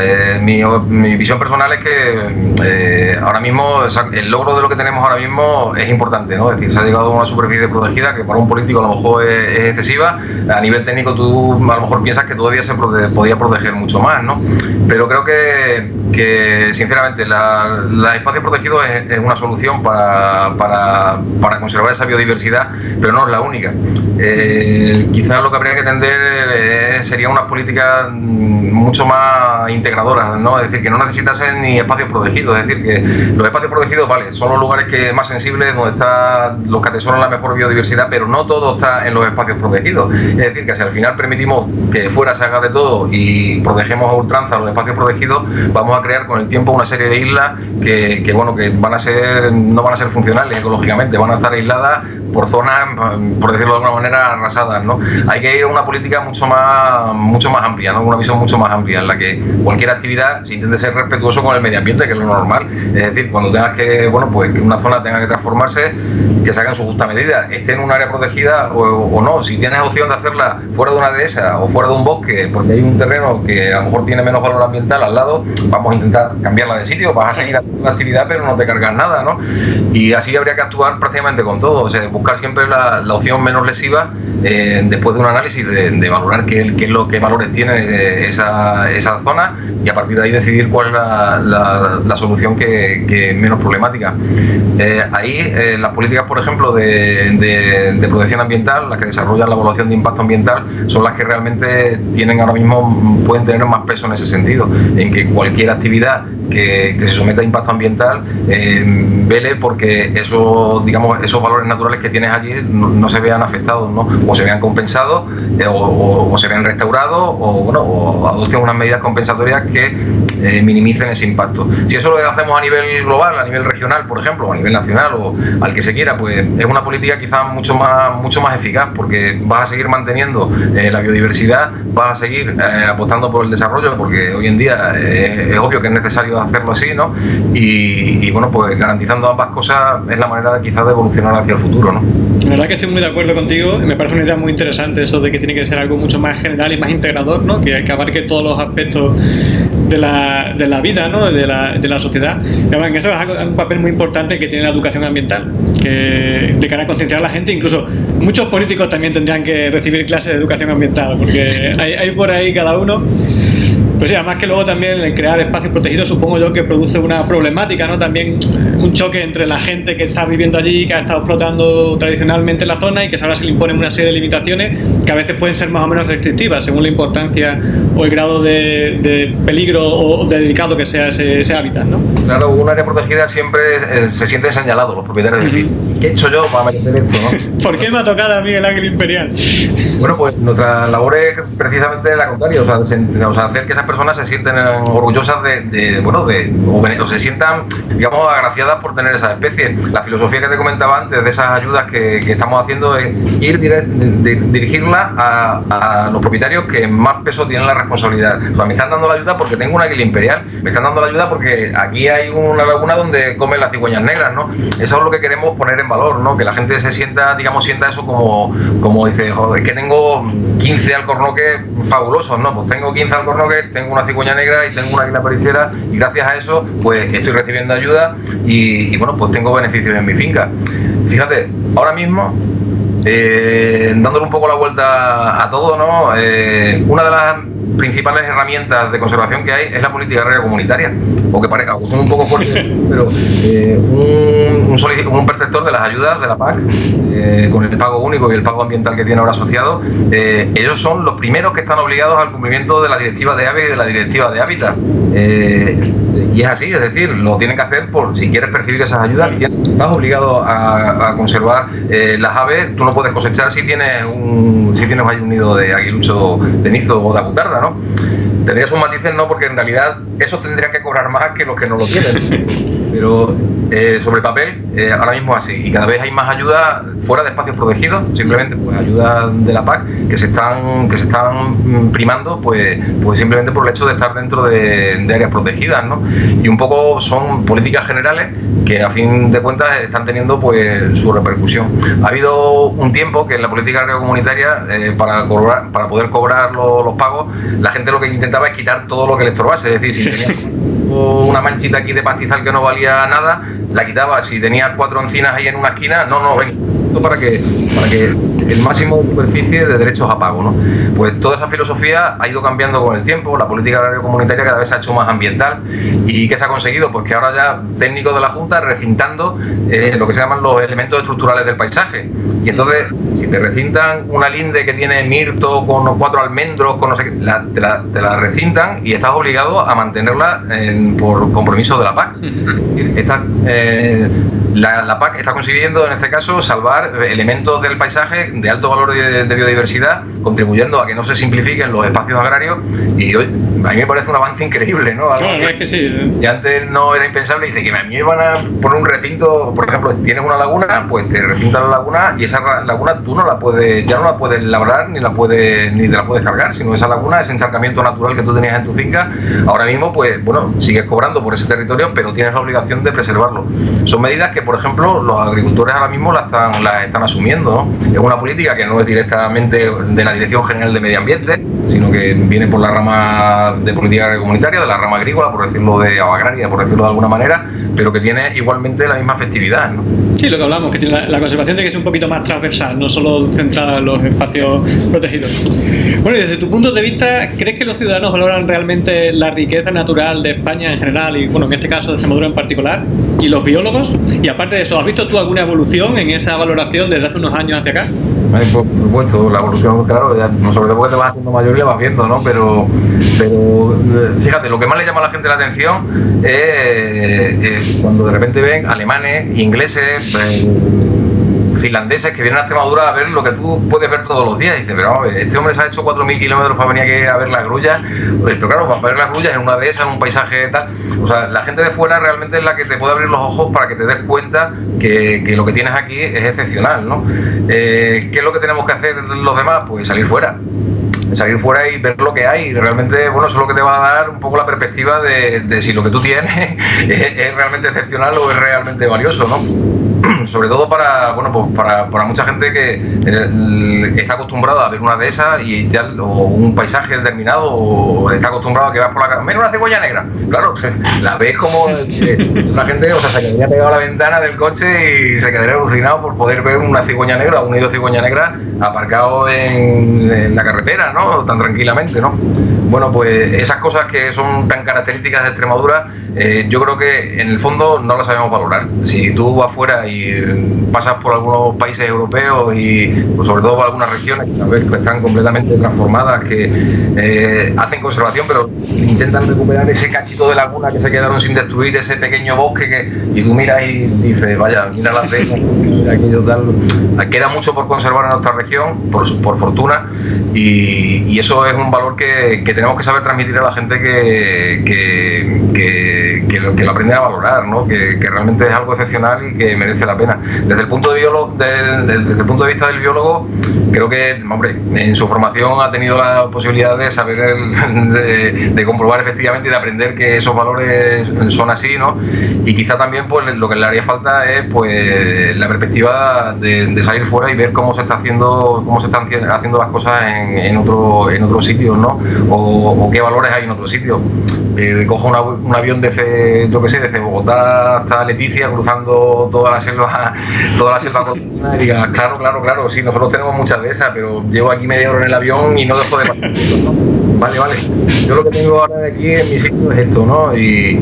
eh, mi, visión personal es que ahora mismo el logro de lo que tenemos ahora mismo es importante, ¿no? Es decir, se ha llegado a una superficie protegida que para un político a lo mejor es, excesiva. A nivel técnico tú a lo mejor piensas que todavía se podía proteger mucho más, ¿no? Pero creo que, sinceramente, la, la espacio protegido es, una solución para, para, para, conservar esa biodiversidad, pero no es la única. Eh, quizás lo que habría que tender serían unas políticas mm, mucho más integradoras, ¿no? Es decir, que no necesitasen ni espacios protegidos, es decir, que los espacios protegidos, vale, son los lugares que más sensibles, donde está los que atesoran la mejor biodiversidad, pero no todo está en los espacios protegidos. Es decir, que si al final permitimos que fuera se haga de todo y protegemos a ultranza los espacios protegidos, vamos a crear con el tiempo una serie de islas que, que bueno, que van a ser, no van a ser funcionales ecológicamente, van a estar aisladas por zonas, por decirlo de alguna manera, arrasadas. ¿no? Hay que ir a una política mucho más, mucho más amplia, ¿no? una visión mucho más amplia, en la que cualquier actividad se intente ser respetuoso con el medio ambiente, que es lo normal. Es decir, cuando tengas que, bueno, pues que una zona tenga que transformarse, que se haga en su justa medida, esté en un área protegida o, no. Si tienes opción de hacerla fuera de una dehesa o fuera de un bosque, porque hay un terreno que a lo mejor tiene menos valor ambiental al lado, vamos a intentar cambiarla de sitio, vas a seguir haciendo la actividad, pero no te cargas nada, ¿no? Y así habría que actuar prácticamente con todo, o sea, buscar siempre la, opción menos lesiva eh, después de un análisis de, valorar qué, qué, es lo que valores tiene eh, esa, esa, zona y a partir de ahí decidir cuál es la, la, solución que, que, menos problemática. Eh, ahí las políticas, por ejemplo, de, de, protección ambiental, las que desarrollan la evaluación de impacto ambiental, son las que realmente tienen ahora mismo, pueden tener más peso en ese sentido, en que cualquier actividad que, se someta a impacto ambiental eh, vele porque eso, digamos, esos valores naturales que tienes allí no, se vean afectados, ¿no? o se vean compensados, eh, o, se vean restaurados, o, bueno, o adopten unas medidas compensatorias que eh, minimicen ese impacto. Si eso lo hacemos a nivel global, a nivel regional, por ejemplo, o a nivel nacional, o al que se quiera, pues es una política quizás mucho más, mucho más eficaz, porque vas a seguir manteniendo la biodiversidad, vas a seguir apostando por el desarrollo, porque hoy en día es obvio que es necesario hacerlo así, ¿no? Y, bueno, pues garantizando ambas cosas es la manera quizás de evolucionar hacia el futuro, ¿no? La verdad que estoy muy de acuerdo contigo, me parece una idea muy interesante eso de que tiene que ser algo mucho más general y más integrador, ¿no? Que, que abarque todos los aspectos de la, de la vida, ¿no? De la, de la sociedad. Y, eso es un papel muy importante que tiene la educación ambiental, que de cara a concienciar a la gente, incluso muchos políticos también tendrían que recibir clases de educación ambiental, porque hay, hay por ahí cada uno pues sí, además que luego también el crear espacios protegidos supongo yo que produce una problemática, ¿no? También un choque entre la gente que está viviendo allí, que ha estado explotando tradicionalmente la zona y que ahora se le imponen una serie de limitaciones que a veces pueden ser más o menos restrictivas según la importancia o el grado de, peligro o de delicado que sea ese, hábitat, ¿no? Claro, un área protegida siempre eh, se siente señalado los propietarios de decir, ¿qué he hecho yo para meter esto, no? [LAUGHS] ¿Por qué me ha tocado a mí el águila imperial? Bueno, pues nuestra labor es precisamente la contraria, o sea, hacer que esas personas se sienten orgullosas de, bueno, de, o, se sientan, digamos, agraciadas por tener esa especie. La filosofía que te comentaba antes de esas ayudas que, estamos haciendo es ir dirigirla a, los propietarios que más peso tienen la responsabilidad. O sea, me están dando la ayuda porque tengo una águila imperial, me están dando la ayuda porque aquí hay una laguna donde comen las cigüeñas negras, ¿no? Eso es lo que queremos poner en valor, ¿no? Que la gente se sienta, digamos, sienta eso como, como dice, joder, que tengo 15 alcornoques fabulosos, ¿no? Pues tengo 15 alcornoques, tengo una cigüeña negra y tengo una águila pericera y gracias a eso pues estoy recibiendo ayuda y, bueno pues tengo beneficios en mi finca. Fíjate, ahora mismo eh, dándole un poco la vuelta a todo, ¿no? Eh, una de las principales herramientas de conservación que hay es la política agraria comunitaria, o que parezca, son un poco fuerte, [LAUGHS] pero eh, un, un, perceptor de las ayudas de la PAC, eh, con el pago único y el pago ambiental que tiene ahora asociado, eh, ellos son los primeros que están obligados al cumplimiento de la directiva de aves y de la directiva de hábitat. y es así, es decir, lo tienen que hacer por si quieres percibir esas ayudas, estás obligado a, conservar las aves, tú no puedes cosechar si tienes un, si tienes ahí un nido de aguilucho, de nizo o de abutarda, ¿no? Tendría sus matices, no, porque en realidad eso tendría que cobrar más que los que no lo tienen. [LAUGHS] Pero eh, sobre papel, eh, ahora mismo es así. Y cada vez hay más ayuda fuera de espacios protegidos, simplemente pues ayuda de la PAC que se están, que se están primando pues, pues simplemente por el hecho de estar dentro de, áreas protegidas, ¿no? Y un poco son políticas generales que a fin de cuentas están teniendo pues su repercusión. Ha habido un tiempo que en la política comunitaria, eh, para, cobrar, para poder cobrar los pagos, la gente lo que intentaba es quitar todo lo que le estorbase, es decir, si tenía una manchita aquí de pastizal que no valía nada, la quitaba. Si tenía cuatro encinas ahí en una esquina, no, no, ven, esto para que, para que el máximo de superficie de derechos a pago. ¿no? Pues toda esa filosofía ha ido cambiando con el tiempo, la política agraria comunitaria cada vez se ha hecho más ambiental y ¿qué se ha conseguido? Pues que ahora ya técnicos de la Junta recintando eh, lo que se llaman los elementos estructurales del paisaje. Y entonces, si te recintan una linde que tiene mirto con unos cuatro almendros, con no sé qué, te, la, recintan y estás obligado a mantenerla por compromiso de la PAC. Eh, la, PAC está consiguiendo, en este caso, salvar elementos del paisaje de alto valor de, biodiversidad, contribuyendo a que no se simplifiquen los espacios agrarios. Y hoy, a mí me parece un avance increíble, ¿no? es que sí. Y antes no era impensable. Dice que a mí me van a poner un recinto, por ejemplo, si tienes una laguna, pues te recintan la laguna y esa laguna tú no la puedes, ya no la puedes labrar ni la puedes, ni te la puedes cargar, sino esa laguna, ese encharcamiento natural que tú tenías en tu finca, ahora mismo, pues bueno, sigues cobrando por ese territorio, pero tienes la obligación de preservarlo. Son medidas que, por ejemplo, los agricultores ahora mismo las están, las están asumiendo. Es una política que no es directamente de la Dirección General de Medio Ambiente, sino que viene por la rama de política comunitaria, de la rama agrícola, por decirlo de o agraria, por decirlo de alguna manera, pero que tiene igualmente la misma efectividad. ¿no? Sí, lo que hablamos, que tiene la, conservación de que es un poquito más transversal, no solo centrada en los espacios protegidos. Bueno, y desde tu punto de vista, ¿crees que los ciudadanos valoran realmente la riqueza natural de España en general y, bueno, en este caso de Extremadura en particular? ¿Y los biólogos? Y aparte de eso, ¿has visto tú alguna evolución en esa valoración desde hace unos años hacia acá? Por supuesto, la evolución, claro, sobre todo porque te vas haciendo mayor y vas viendo, ¿no? Pero, pero eh, fíjate, lo que más le llama a la gente la atención es, cuando de repente ven alemanes, ingleses, finlandeses que vienen a Extremadura a ver lo que tú puedes ver todos los días. Y dices, pero este hombre se ha hecho 4.000 kilómetros para venir aquí a ver las grullas. Pero claro, para ver las grullas en una de esas, en un paisaje tal. O sea, la gente de fuera realmente es la que te puede abrir los ojos para que te des cuenta que, que lo que tienes aquí es excepcional, ¿no? Eh, ¿Qué es lo que tenemos que hacer los demás? Pues salir fuera salir fuera y ver lo que hay. Realmente, bueno, eso es lo que te va a dar un poco la perspectiva de, si lo que tú tienes [LAUGHS] es, realmente excepcional o es realmente valioso, ¿no? [CLEARS THROAT] Sobre todo para, bueno, pues para, para mucha gente que eh, está acostumbrada a ver una de esas y ya, o un paisaje determinado, o está acostumbrado a que vas por la cara, mira una cebolla negra. Claro, [LAUGHS] la ves como eh, la gente, o sea, se quedaría pegado a la ventana del coche y se quedaría alucinado por poder ver una cigüeña negra un nido de cigüeña negra aparcado en la carretera, ¿no? Tan tranquilamente, ¿no? Bueno, pues esas cosas que son tan características de Extremadura, eh, yo creo que en el fondo no las sabemos valorar. Si tú vas fuera y pasas por algunos países europeos y pues, sobre todo por algunas regiones que tal vez están completamente transformadas, que eh, hacen conservación, pero intentan recuperar ese cachito de laguna que se quedaron sin destruir, ese pequeño bosque que y tú miras y dices, vaya, mira las de aquello tal. Queda mucho por conservar en nuestra región, por, por fortuna, y, y eso es un valor que, que tenemos que saber transmitir a la gente que, que, lo, aprende a valorar, ¿no? que, realmente es algo excepcional y que merece la pena. Desde el punto de, desde el punto de vista del biólogo, creo que, hombre, en su formación ha tenido la posibilidad de saber, [LAUGHS] de, comprobar efectivamente y de aprender que esos valores son así, ¿no? Y quizá también pues lo que le haría falta es pues la perspectiva de, salir fuera y ver cómo se está haciendo, cómo se están haciendo las cosas en, en otro, en otros sitios, ¿no? o, qué valores hay en otro sitio. Eh, cojo un avión desde, yo que sé, desde Bogotá hasta Leticia, cruzando toda la selva, [LAUGHS] toda la selva y diga, claro, claro, claro, sí, nosotros tenemos muchas de esas, pero llevo aquí media hora en el avión y no dejo de pasar. [LAUGHS] Vale, vale. Yo lo que tengo ahora de aquí en mi sitio es esto, ¿no? Y,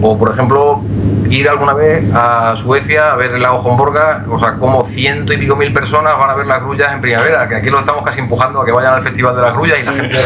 o por ejemplo, ir alguna vez a Suecia a ver el lago Homborga, o sea, como ciento y pico mil personas van a ver las grullas en primavera, que aquí lo estamos casi empujando a que vayan al Festival de las Grullas y la gente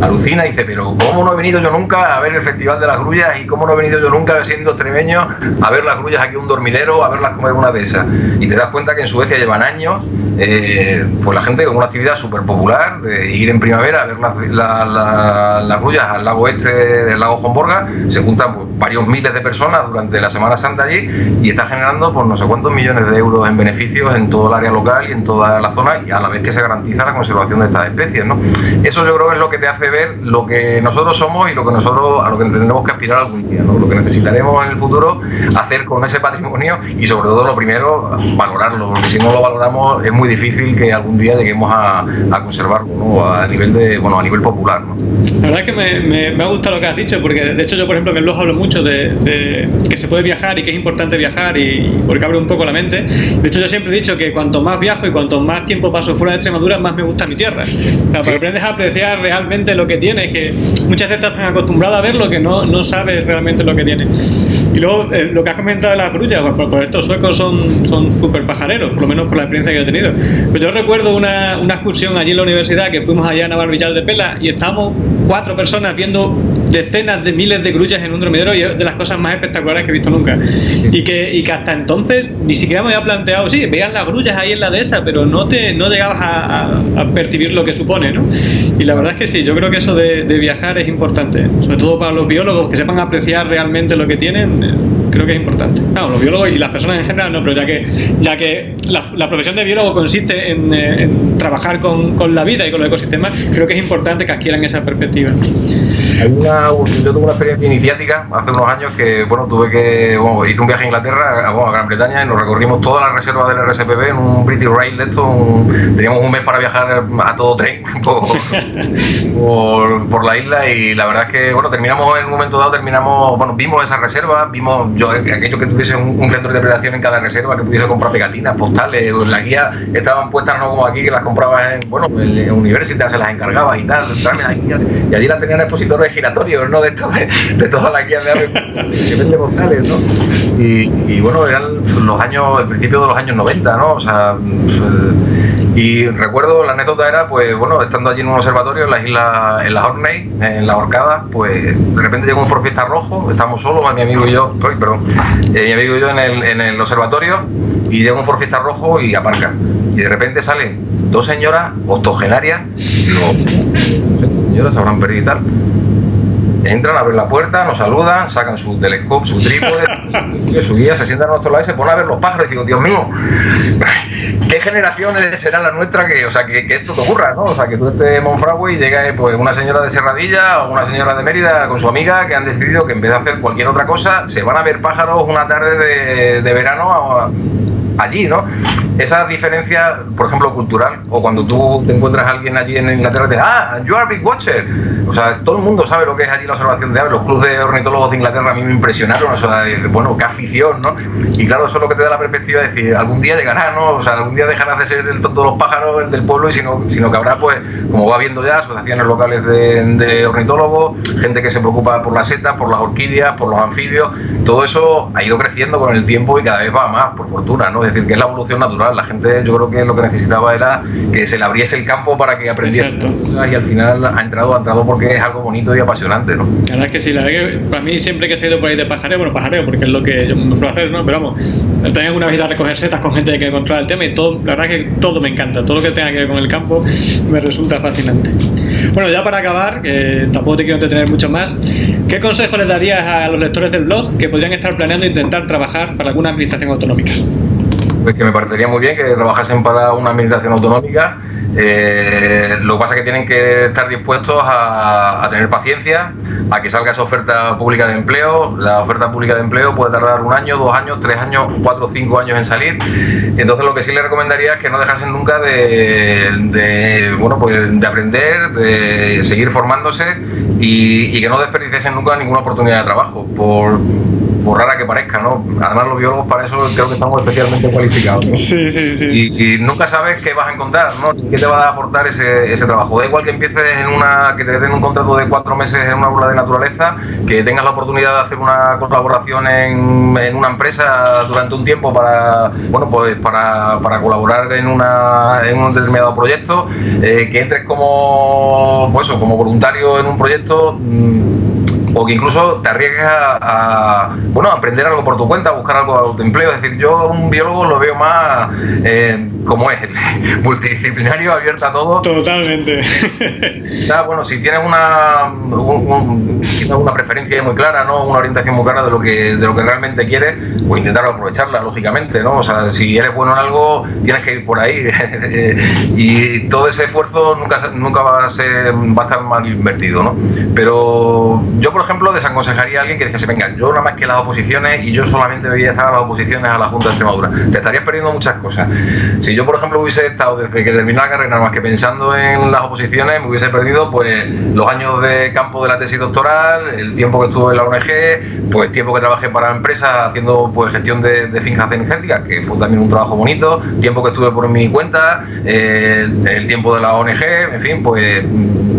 alucina y dice, pero ¿cómo no he venido yo nunca a ver el Festival de las Grullas y cómo no he venido yo nunca siendo extremeño a ver las grullas aquí en un dormidero, a verlas comer una de esas? Y te das cuenta que en Suecia llevan años, eh, pues la gente con una actividad súper popular, de ir en primavera a ver las, grullas al lago este del lago Homborga, se juntan pues, varios miles de personas durante la Semana Santa allí y está generando pues no sé cuántos millones de euros en beneficios en todo el área local y en toda la zona y a la vez que se garantiza la conservación de estas especies, ¿no? Eso yo creo que es lo que te hace hace ver lo que nosotros somos y lo que nosotros a lo que tendremos que aspirar algún día, ¿no? lo que necesitaremos en el futuro hacer con ese patrimonio y sobre todo lo primero valorarlo, porque si no lo valoramos es muy difícil que algún día lleguemos a, conservarlo a nivel de bueno a nivel popular. ¿no? La verdad es que me, me, ha gustado lo que has dicho, porque de hecho yo por ejemplo en el blog hablo mucho de, que se puede viajar y que es importante viajar y, porque abre un poco la mente. De hecho yo siempre he dicho que cuanto más viajo y cuanto más tiempo paso fuera de Extremadura, más me gusta mi tierra. O sea, aprendes a apreciar realmente lo que tienes, que muchas veces estás tan acostumbrado a ver lo que no, no sabes realmente lo que tienes. Y luego, eh, lo que has comentado de las grullas, pues, pues, estos suecos son súper pajareros, por lo menos por la experiencia que he tenido. Pues yo recuerdo una, una excursión allí en la universidad que fuimos allá a Navarvillal de Pela y estábamos cuatro personas viendo decenas de miles de grullas en un dormidero y es de las cosas más espectaculares que he visto nunca. Y, que, y que hasta entonces ni siquiera me había planteado, sí, veías las grullas ahí en la dehesa, pero no, te, no llegabas a, percibir lo que supone, ¿no? Y la verdad es que sí, yo creo que eso de, viajar es importante, sobre todo para los biólogos que sepan apreciar realmente lo que tienen, eh, creo que es importante. Claro, los biólogos y las personas en general no, pero ya que, ya que la, profesión de biólogo consiste en, eh, trabajar con, con, la vida y con los ecosistemas, creo que es importante que adquieran esa perspectiva. Hay una, yo tuve una experiencia iniciática hace unos años que, bueno, tuve que, bueno, hice un viaje a Inglaterra, a, Gran Bretaña, y nos recorrimos toda la reserva del RSPB en un British Rail de esto, teníamos un mes para viajar a todo tren [LAUGHS] por, por, la isla y la verdad es que, bueno, terminamos en un momento dado, terminamos, bueno, vimos esa reserva, vimos yo, aquello que tuviese un, centro de interpretación en cada reserva, que pudiese comprar pegatinas, postales, la guía estaban puestas no como aquí, que las comprabas en, bueno, en universidad se las encargabas y tal, y allí las tenían expositores giratorios, ¿no? De, de, toda la guía de aves que vende postales, ¿no? Y, bueno, eran los años, el principio de los años 90, ¿no? O sea, y recuerdo, la anécdota era, pues bueno, estando allí en un observatorio en la isla, en la Horney, en la Horcada, pues de repente llegó un forfista rojo, estamos solos, mi amigo y yo, perdón, eh, mi amigo y yo en el, en el observatorio, y llega un forfista rojo y aparca. Y de repente salen dos señoras octogenarias, digo, señoras habrán perdido y tal, entran, abren la puerta, nos saludan, sacan su telescopio, su trípode, [LAUGHS] su guía, se sientan a nuestro lado y se ponen a ver los pájaros y digo, Dios mío, ¿qué generaciones será la nuestra que, o sea, que, esto te ocurra, ¿no? O sea, que tú estés en Monfragüe y llega pues, una señora de Serradilla o una señora de Mérida con su amiga que han decidido que en vez de hacer cualquier otra cosa, se van a ver pájaros una tarde de, de verano allí, ¿no? Esa diferencia, por ejemplo, cultural, o cuando tú te encuentras a alguien allí en Inglaterra te ah, you are big watcher. O sea, todo el mundo sabe lo que es allí la observación de aves. Los clubes de ornitólogos de Inglaterra a mí me impresionaron. O sea, bueno, qué afición, ¿no? Y claro, eso es lo que te da la perspectiva de decir, algún día llegará, ¿no? O sea, algún día dejarás de ser el tonto de los pájaros, el del pueblo, y sino, sino que habrá, pues, como va viendo ya, asociaciones locales de, de ornitólogos, gente que se preocupa por las setas, por las orquídeas, por los anfibios. Todo eso ha ido creciendo con el tiempo y cada vez va más, por fortuna, ¿no? Es decir, que es la evolución natural. La gente, yo creo que lo que necesitaba era que se le abriese el campo para que aprendiese y al final ha entrado, ha entrado porque es algo bonito y apasionante, ¿no? La verdad es que sí, la verdad que para mí siempre que he ido por ahí de pajareo, bueno, pajareo porque es lo que yo me suelo hacer, ¿no? Pero vamos, también una vez a recoger setas con gente que controla el tema y todo, la verdad que todo me encanta, todo lo que tenga que ver con el campo me resulta fascinante. Bueno, ya para acabar, que tampoco te quiero entretener mucho más, ¿qué consejo les darías a los lectores del blog que podrían estar planeando intentar trabajar para alguna administración autonómica? Pues que me parecería muy bien que trabajasen para una administración autonómica. Eh, lo que pasa es que tienen que estar dispuestos a, tener paciencia, a que salga esa oferta pública de empleo. La oferta pública de empleo puede tardar un año, dos años, tres años, cuatro o cinco años en salir. Entonces lo que sí les recomendaría es que no dejasen nunca de, bueno, pues de aprender, de seguir formándose y, que no desperdiciesen nunca ninguna oportunidad de trabajo. Por, por rara que parezca, ¿no? Además los biólogos para eso creo que estamos especialmente cualificados. [LAUGHS] Sí, sí, sí. Y, nunca sabes qué vas a encontrar, ¿no? qué te va a aportar ese, ese trabajo. Da igual que empieces en una, que te den un contrato de cuatro meses en una aula de naturaleza, que tengas la oportunidad de hacer una colaboración en, en una empresa durante un tiempo para, bueno, pues para, para colaborar en, una, en un determinado proyecto, eh, que entres como, pues eso, como voluntario en un proyecto. O que incluso te arriesgues a, bueno, aprender algo por tu cuenta, a buscar algo de autoempleo. Es decir, yo un biólogo lo veo más, eh, como es, [LAUGHS] multidisciplinario, abierto a todo. Totalmente. bueno, si tienes una, una preferencia muy clara, ¿no? Una orientación muy clara de lo que, de lo que realmente quieres, pues intentar aprovecharla, lógicamente, ¿no? O sea, si eres bueno en algo, tienes que ir por ahí. [LAUGHS] y todo ese esfuerzo nunca, nunca va a ser, va a estar mal invertido, ¿no? Pero yo, por ejemplo, desaconsejaría a alguien que dijese, venga, yo nada más que las oposiciones y yo solamente voy a estar a las oposiciones a la Junta de Extremadura. Te estarías perdiendo muchas cosas. Si yo, por ejemplo, hubiese estado desde que terminé la carrera, más que pensando en las oposiciones, me hubiese perdido pues los años de campo de la tesis doctoral, el tiempo que estuve en la ONG, pues tiempo que trabajé para empresas haciendo pues gestión de, de fincas energéticas, que fue también un trabajo bonito, tiempo que estuve por mi cuenta, eh, el tiempo de la ONG, en fin, pues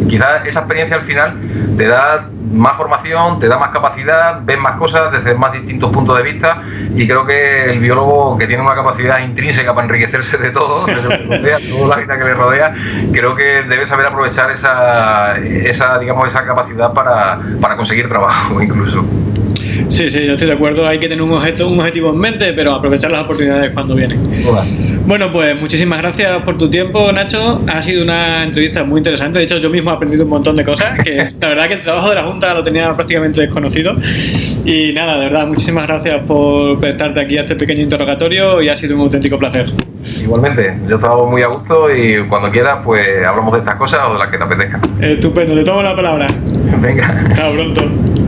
quizás esa experiencia al final te da más formación, te da más capacidad, ves más cosas desde más distintos puntos de vista y creo que el biólogo que tiene una capacidad intrínseca para enriquecerse de todo, [LAUGHS] de toda la vida que le rodea, creo que debe saber aprovechar esa, esa digamos, esa capacidad para, para conseguir trabajo [LAUGHS] incluso. Sí, sí, yo estoy de acuerdo. Hay que tener un, objeto, un objetivo en mente, pero aprovechar las oportunidades cuando vienen. Bueno, pues muchísimas gracias por tu tiempo, Nacho. Ha sido una entrevista muy interesante. De hecho, yo mismo he aprendido un montón de cosas. Que [LAUGHS] la verdad que el trabajo de la Junta lo tenía prácticamente desconocido. Y nada, de verdad, muchísimas gracias por prestarte aquí a este pequeño interrogatorio y ha sido un auténtico placer. Igualmente, yo he estado muy a gusto y cuando quieras, pues hablamos de estas cosas o de las que te apetezcan. Estupendo, te tomo la palabra. Venga. Hasta pronto.